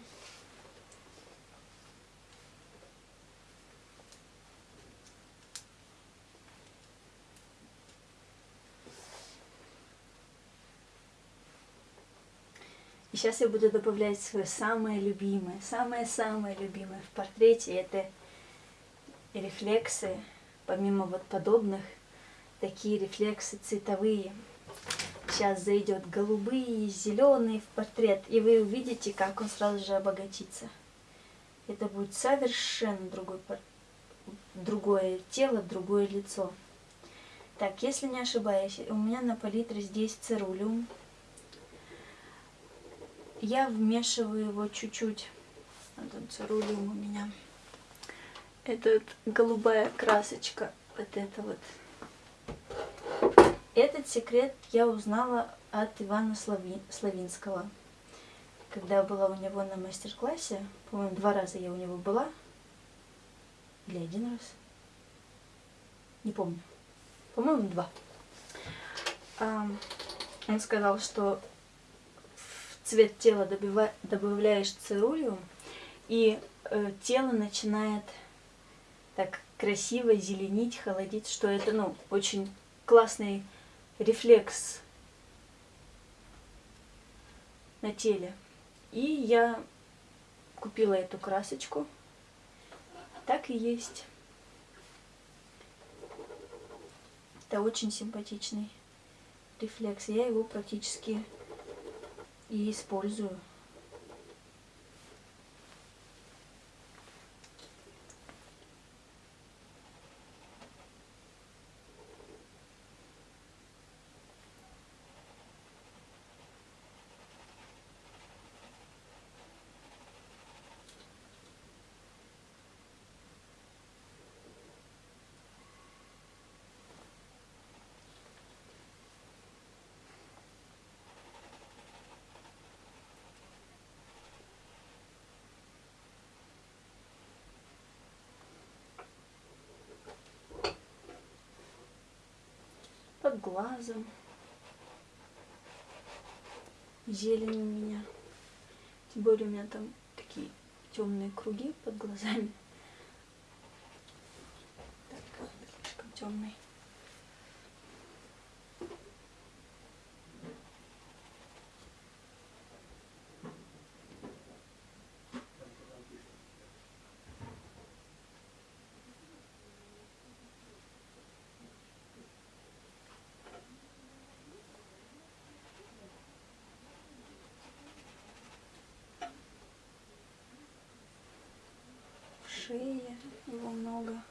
И сейчас я буду добавлять свое самое любимое, самое-самое любимое в портрете. Это рефлексы, помимо вот подобных, такие рефлексы цветовые. Сейчас зайдет голубые, зеленые в портрет, и вы увидите, как он сразу же обогатится. Это будет совершенно другой, другое тело, другое лицо. Так, если не ошибаюсь, у меня на палитре здесь цирулиум. Я вмешиваю его чуть-чуть. Вот он цирулиум у меня. Это вот голубая красочка. Вот это вот. Этот секрет я узнала от Ивана Слави... Славинского. Когда была у него на мастер-классе, по-моему, два раза я у него была. Или один раз. Не помню. По-моему, два. Он сказал, что в цвет тела добавляешь цирулиум, и э, тело начинает так красиво зеленить, холодить, что это, ну, очень классный рефлекс на теле. И я купила эту красочку. Так и есть. Это очень симпатичный рефлекс. Я его практически и использую. Под глазом. Зелень у меня. Тем более у меня там такие темные круги под глазами. Так, слишком темный. шее его много.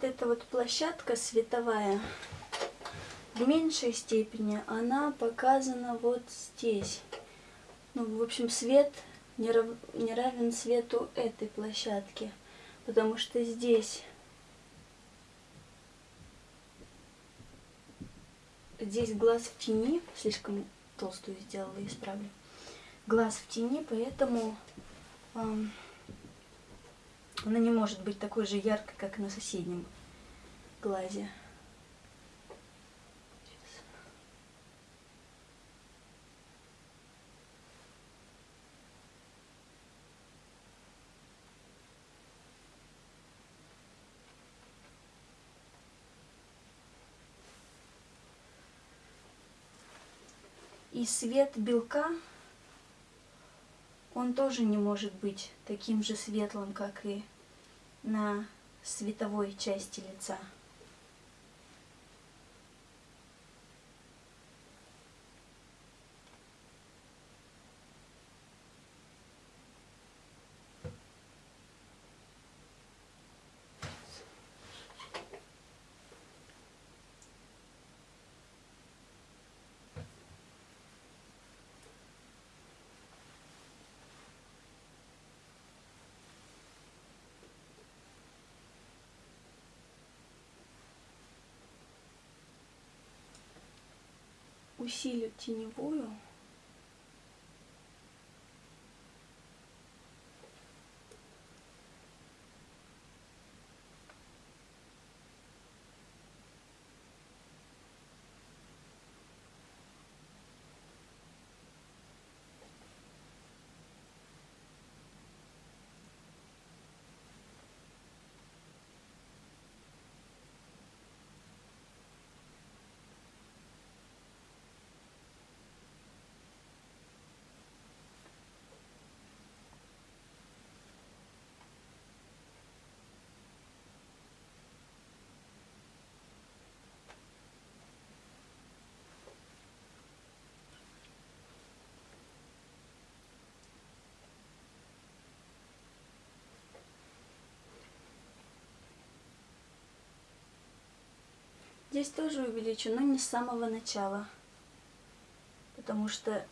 Вот эта вот площадка световая в меньшей степени она показана вот здесь. Ну, в общем, свет не, рав... не равен свету этой площадки, потому что здесь здесь глаз в тени, слишком толстую сделала, исправлю. Глаз в тени, поэтому эм, она не может быть такой же яркой, как на соседнем глазе. И свет белка, он тоже не может быть таким же светлым, как и на световой части лица. Усилю теневую. Здесь тоже увеличу, но не с самого начала. Потому что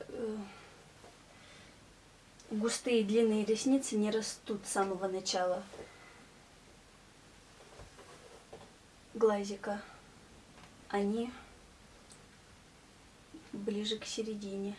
э, густые длинные ресницы не растут с самого начала глазика. Они ближе к середине.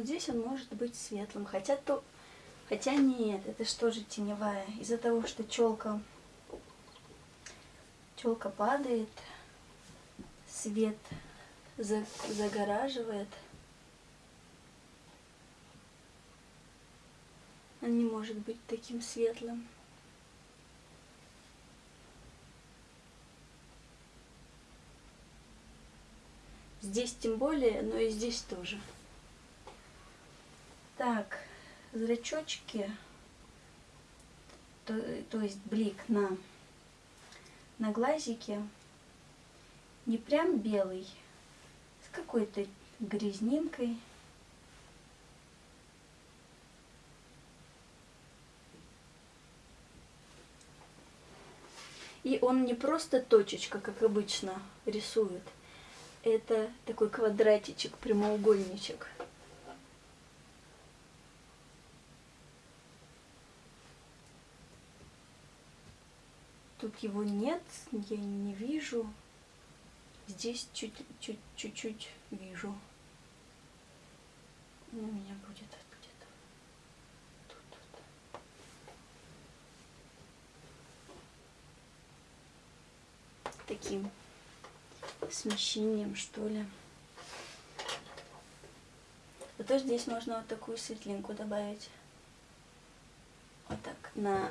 Вот здесь он может быть светлым, хотя то, хотя нет, это что же теневая. Из-за того, что челка, челка падает, свет загораживает. Он не может быть таким светлым. Здесь тем более, но и здесь тоже. Так, зрачочки, то, то есть блик на, на глазике, не прям белый, с какой-то грязнинкой. И он не просто точечка, как обычно рисует. Это такой квадратичек, прямоугольничек. Тут его нет, я не вижу. Здесь чуть-чуть вижу. У меня будет где-то тут, тут. Таким смещением, что ли. Зато здесь можно вот такую светлинку добавить. Вот так, на,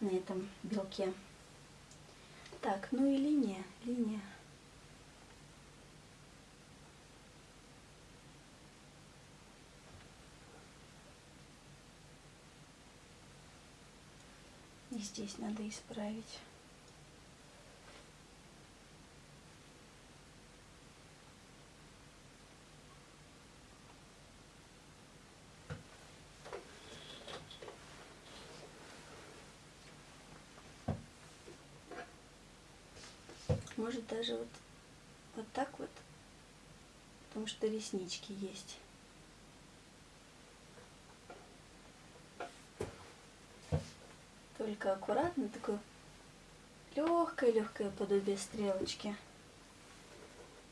на этом белке. Так, ну и линия, линия. И здесь надо исправить. Может даже вот, вот так вот, потому что реснички есть. Только аккуратно, такое легкое-легкое подобие стрелочки.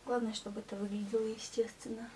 Главное, чтобы это выглядело естественно.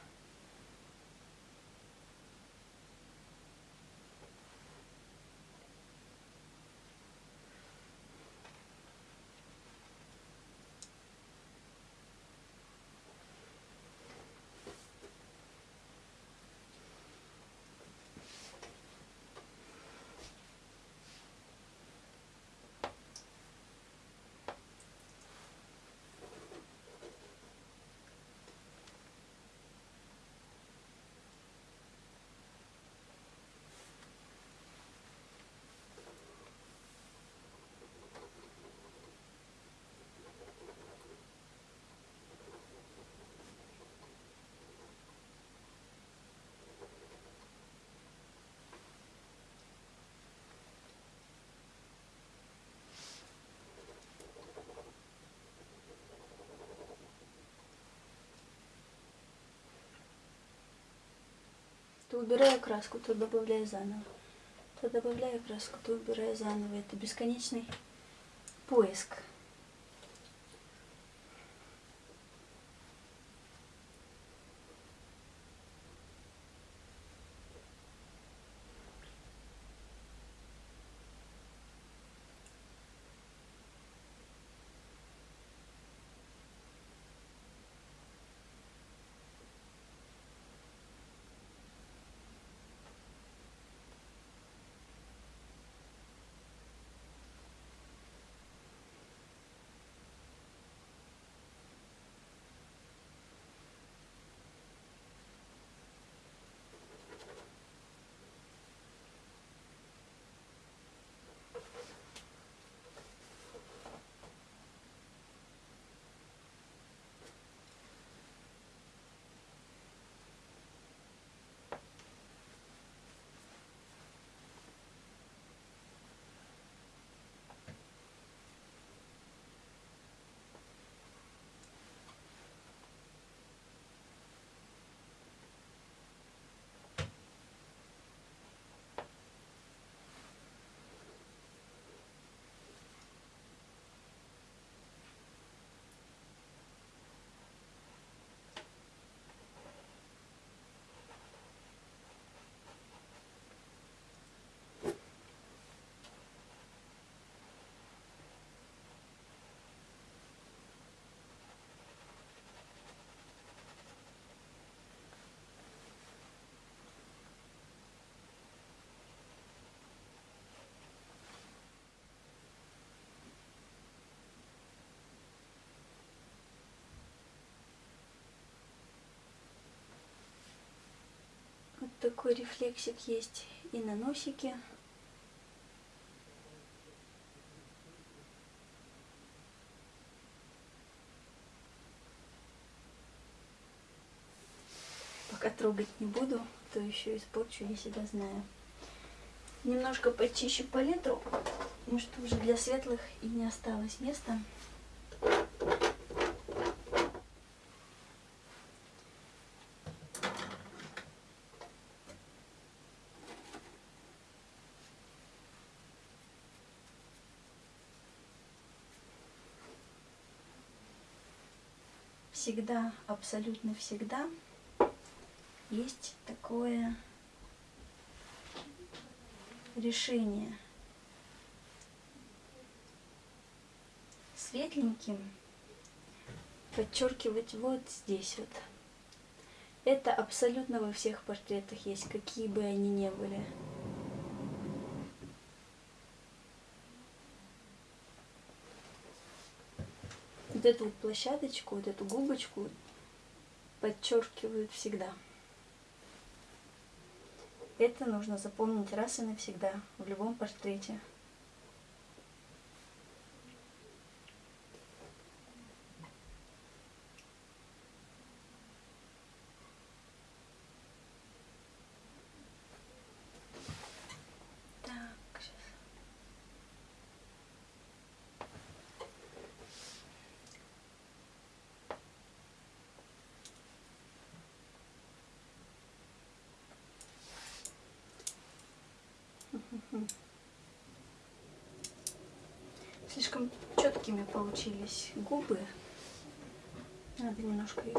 Убираю краску, то добавляю заново. То добавляю краску, то убираю заново. Это бесконечный поиск. Такой рефлексик есть и на носике. Пока трогать не буду, то еще испорчу, я себя знаю. Немножко почищу палитру, потому что уже для светлых и не осталось места. Всегда, абсолютно всегда есть такое решение. Светленьким подчеркивать вот здесь вот. Это абсолютно во всех портретах есть, какие бы они ни были. Вот эту площадочку, вот эту губочку подчеркивают всегда. Это нужно запомнить раз и навсегда в любом портрете. Четкими получились губы. Надо немножко их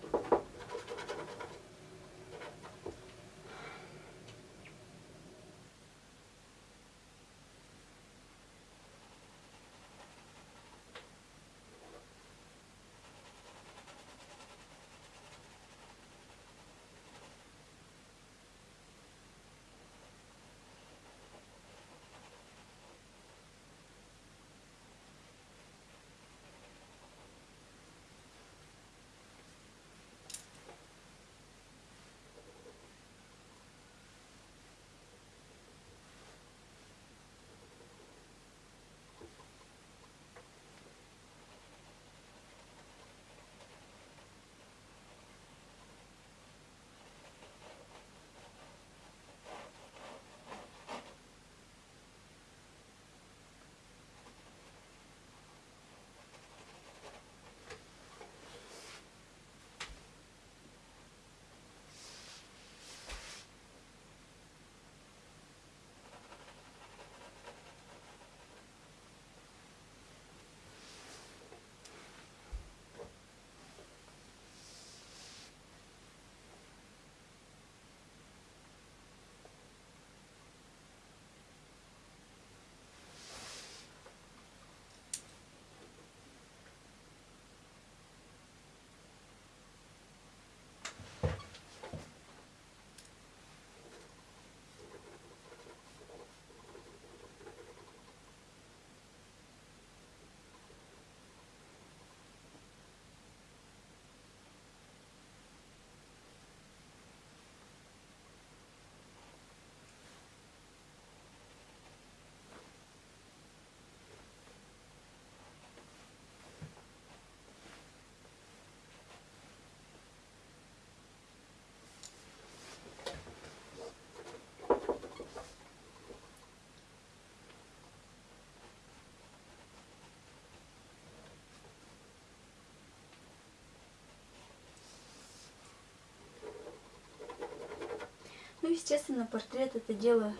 естественно, портрет это дело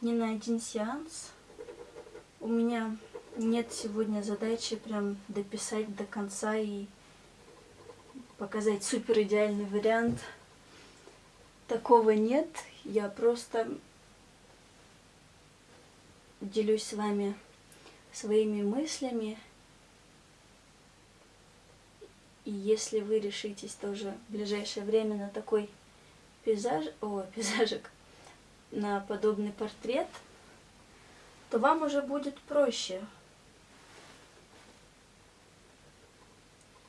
не на один сеанс. У меня нет сегодня задачи прям дописать до конца и показать супер идеальный вариант. Такого нет. Я просто делюсь с вами своими мыслями. И если вы решитесь тоже в ближайшее время на такой пейзаж, о, пейзажик, на подобный портрет, то вам уже будет проще.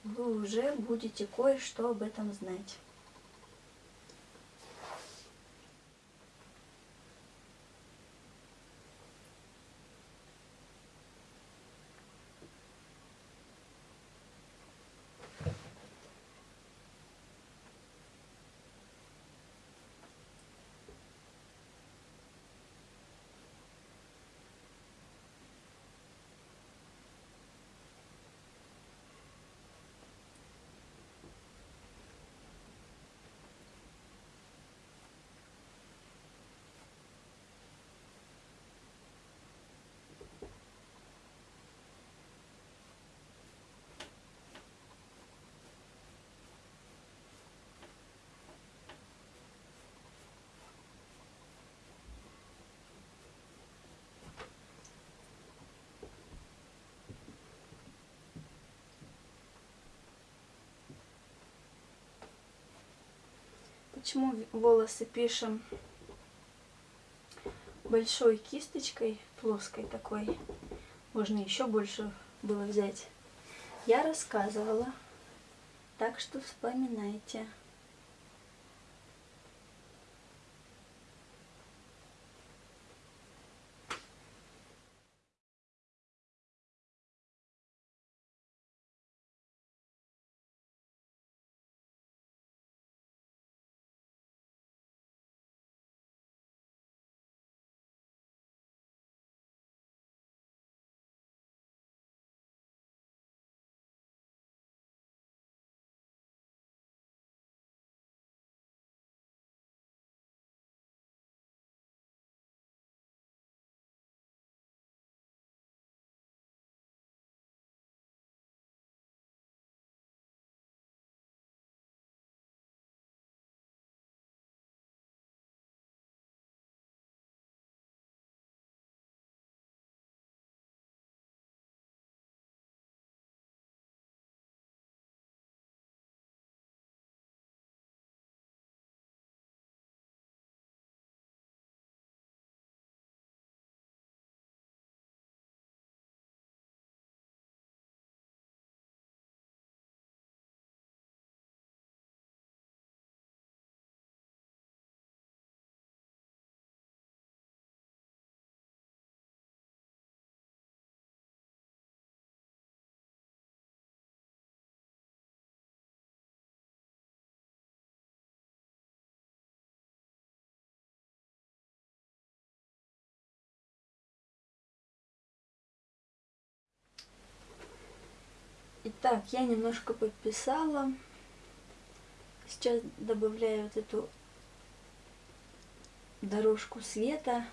Вы уже будете кое-что об этом знать. Почему волосы пишем большой кисточкой, плоской такой? Можно еще больше было взять. Я рассказывала, так что вспоминайте. Итак, я немножко подписала. Сейчас добавляю вот эту дорожку света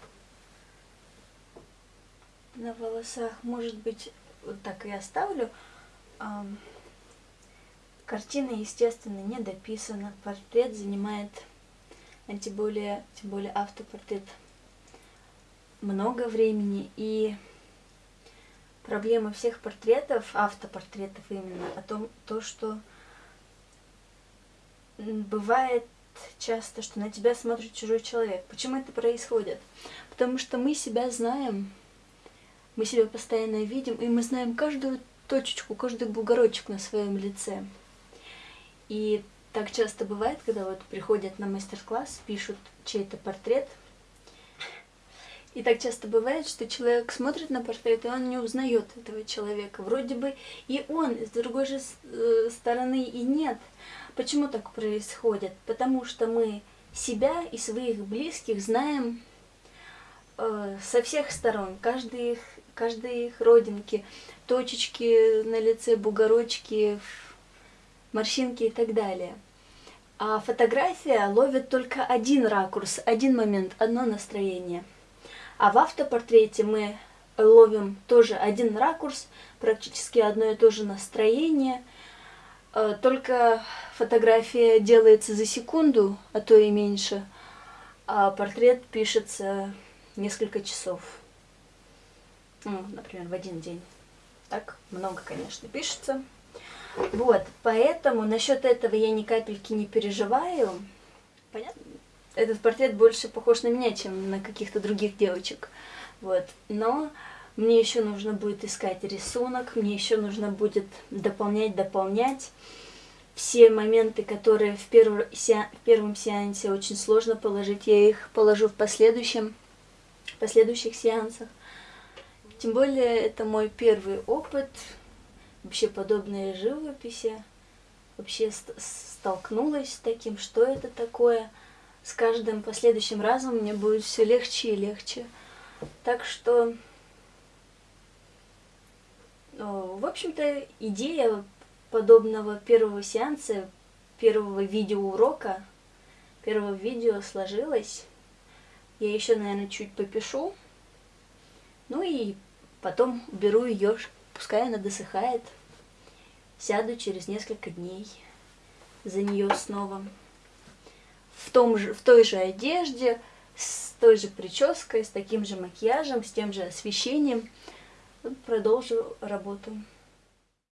на волосах. Может быть, вот так и оставлю. Картина, естественно, не дописана. Портрет занимает, а тем более, тем более автопортрет, много времени. И проблема всех портретов, автопортретов именно, о том, то, что бывает часто, что на тебя смотрит чужой человек. Почему это происходит? Потому что мы себя знаем, мы себя постоянно видим, и мы знаем каждую точечку, каждый бугорочек на своем лице. И так часто бывает, когда вот приходят на мастер-класс, пишут чей-то портрет – и так часто бывает, что человек смотрит на портрет, и он не узнает этого человека. Вроде бы и он, с другой же э, стороны и нет. Почему так происходит? Потому что мы себя и своих близких знаем э, со всех сторон, каждый их, каждые их родинки, точечки на лице, бугорочки, морщинки и так далее. А фотография ловит только один ракурс, один момент, одно настроение – а в автопортрете мы ловим тоже один ракурс, практически одно и то же настроение, э, только фотография делается за секунду, а то и меньше, а портрет пишется несколько часов. Ну, например, в один день. Так много, конечно, пишется. Вот, поэтому насчет этого я ни капельки не переживаю. Понятно? Этот портрет больше похож на меня, чем на каких-то других девочек. Вот. Но мне еще нужно будет искать рисунок, мне еще нужно будет дополнять, дополнять. Все моменты, которые в, перв... в первом сеансе очень сложно положить, я их положу в последующем, в последующих сеансах. Тем более, это мой первый опыт вообще подобной живописи. Вообще столкнулась с таким, что это такое. С каждым последующим разом мне будет все легче и легче. Так что, в общем-то, идея подобного первого сеанса, первого видеоурока, первого видео сложилась. Я еще, наверное, чуть попишу. Ну и потом беру ее, пускай она досыхает. Сяду через несколько дней за нее снова. В, том же, в той же одежде, с той же прической, с таким же макияжем, с тем же освещением. Продолжу работу.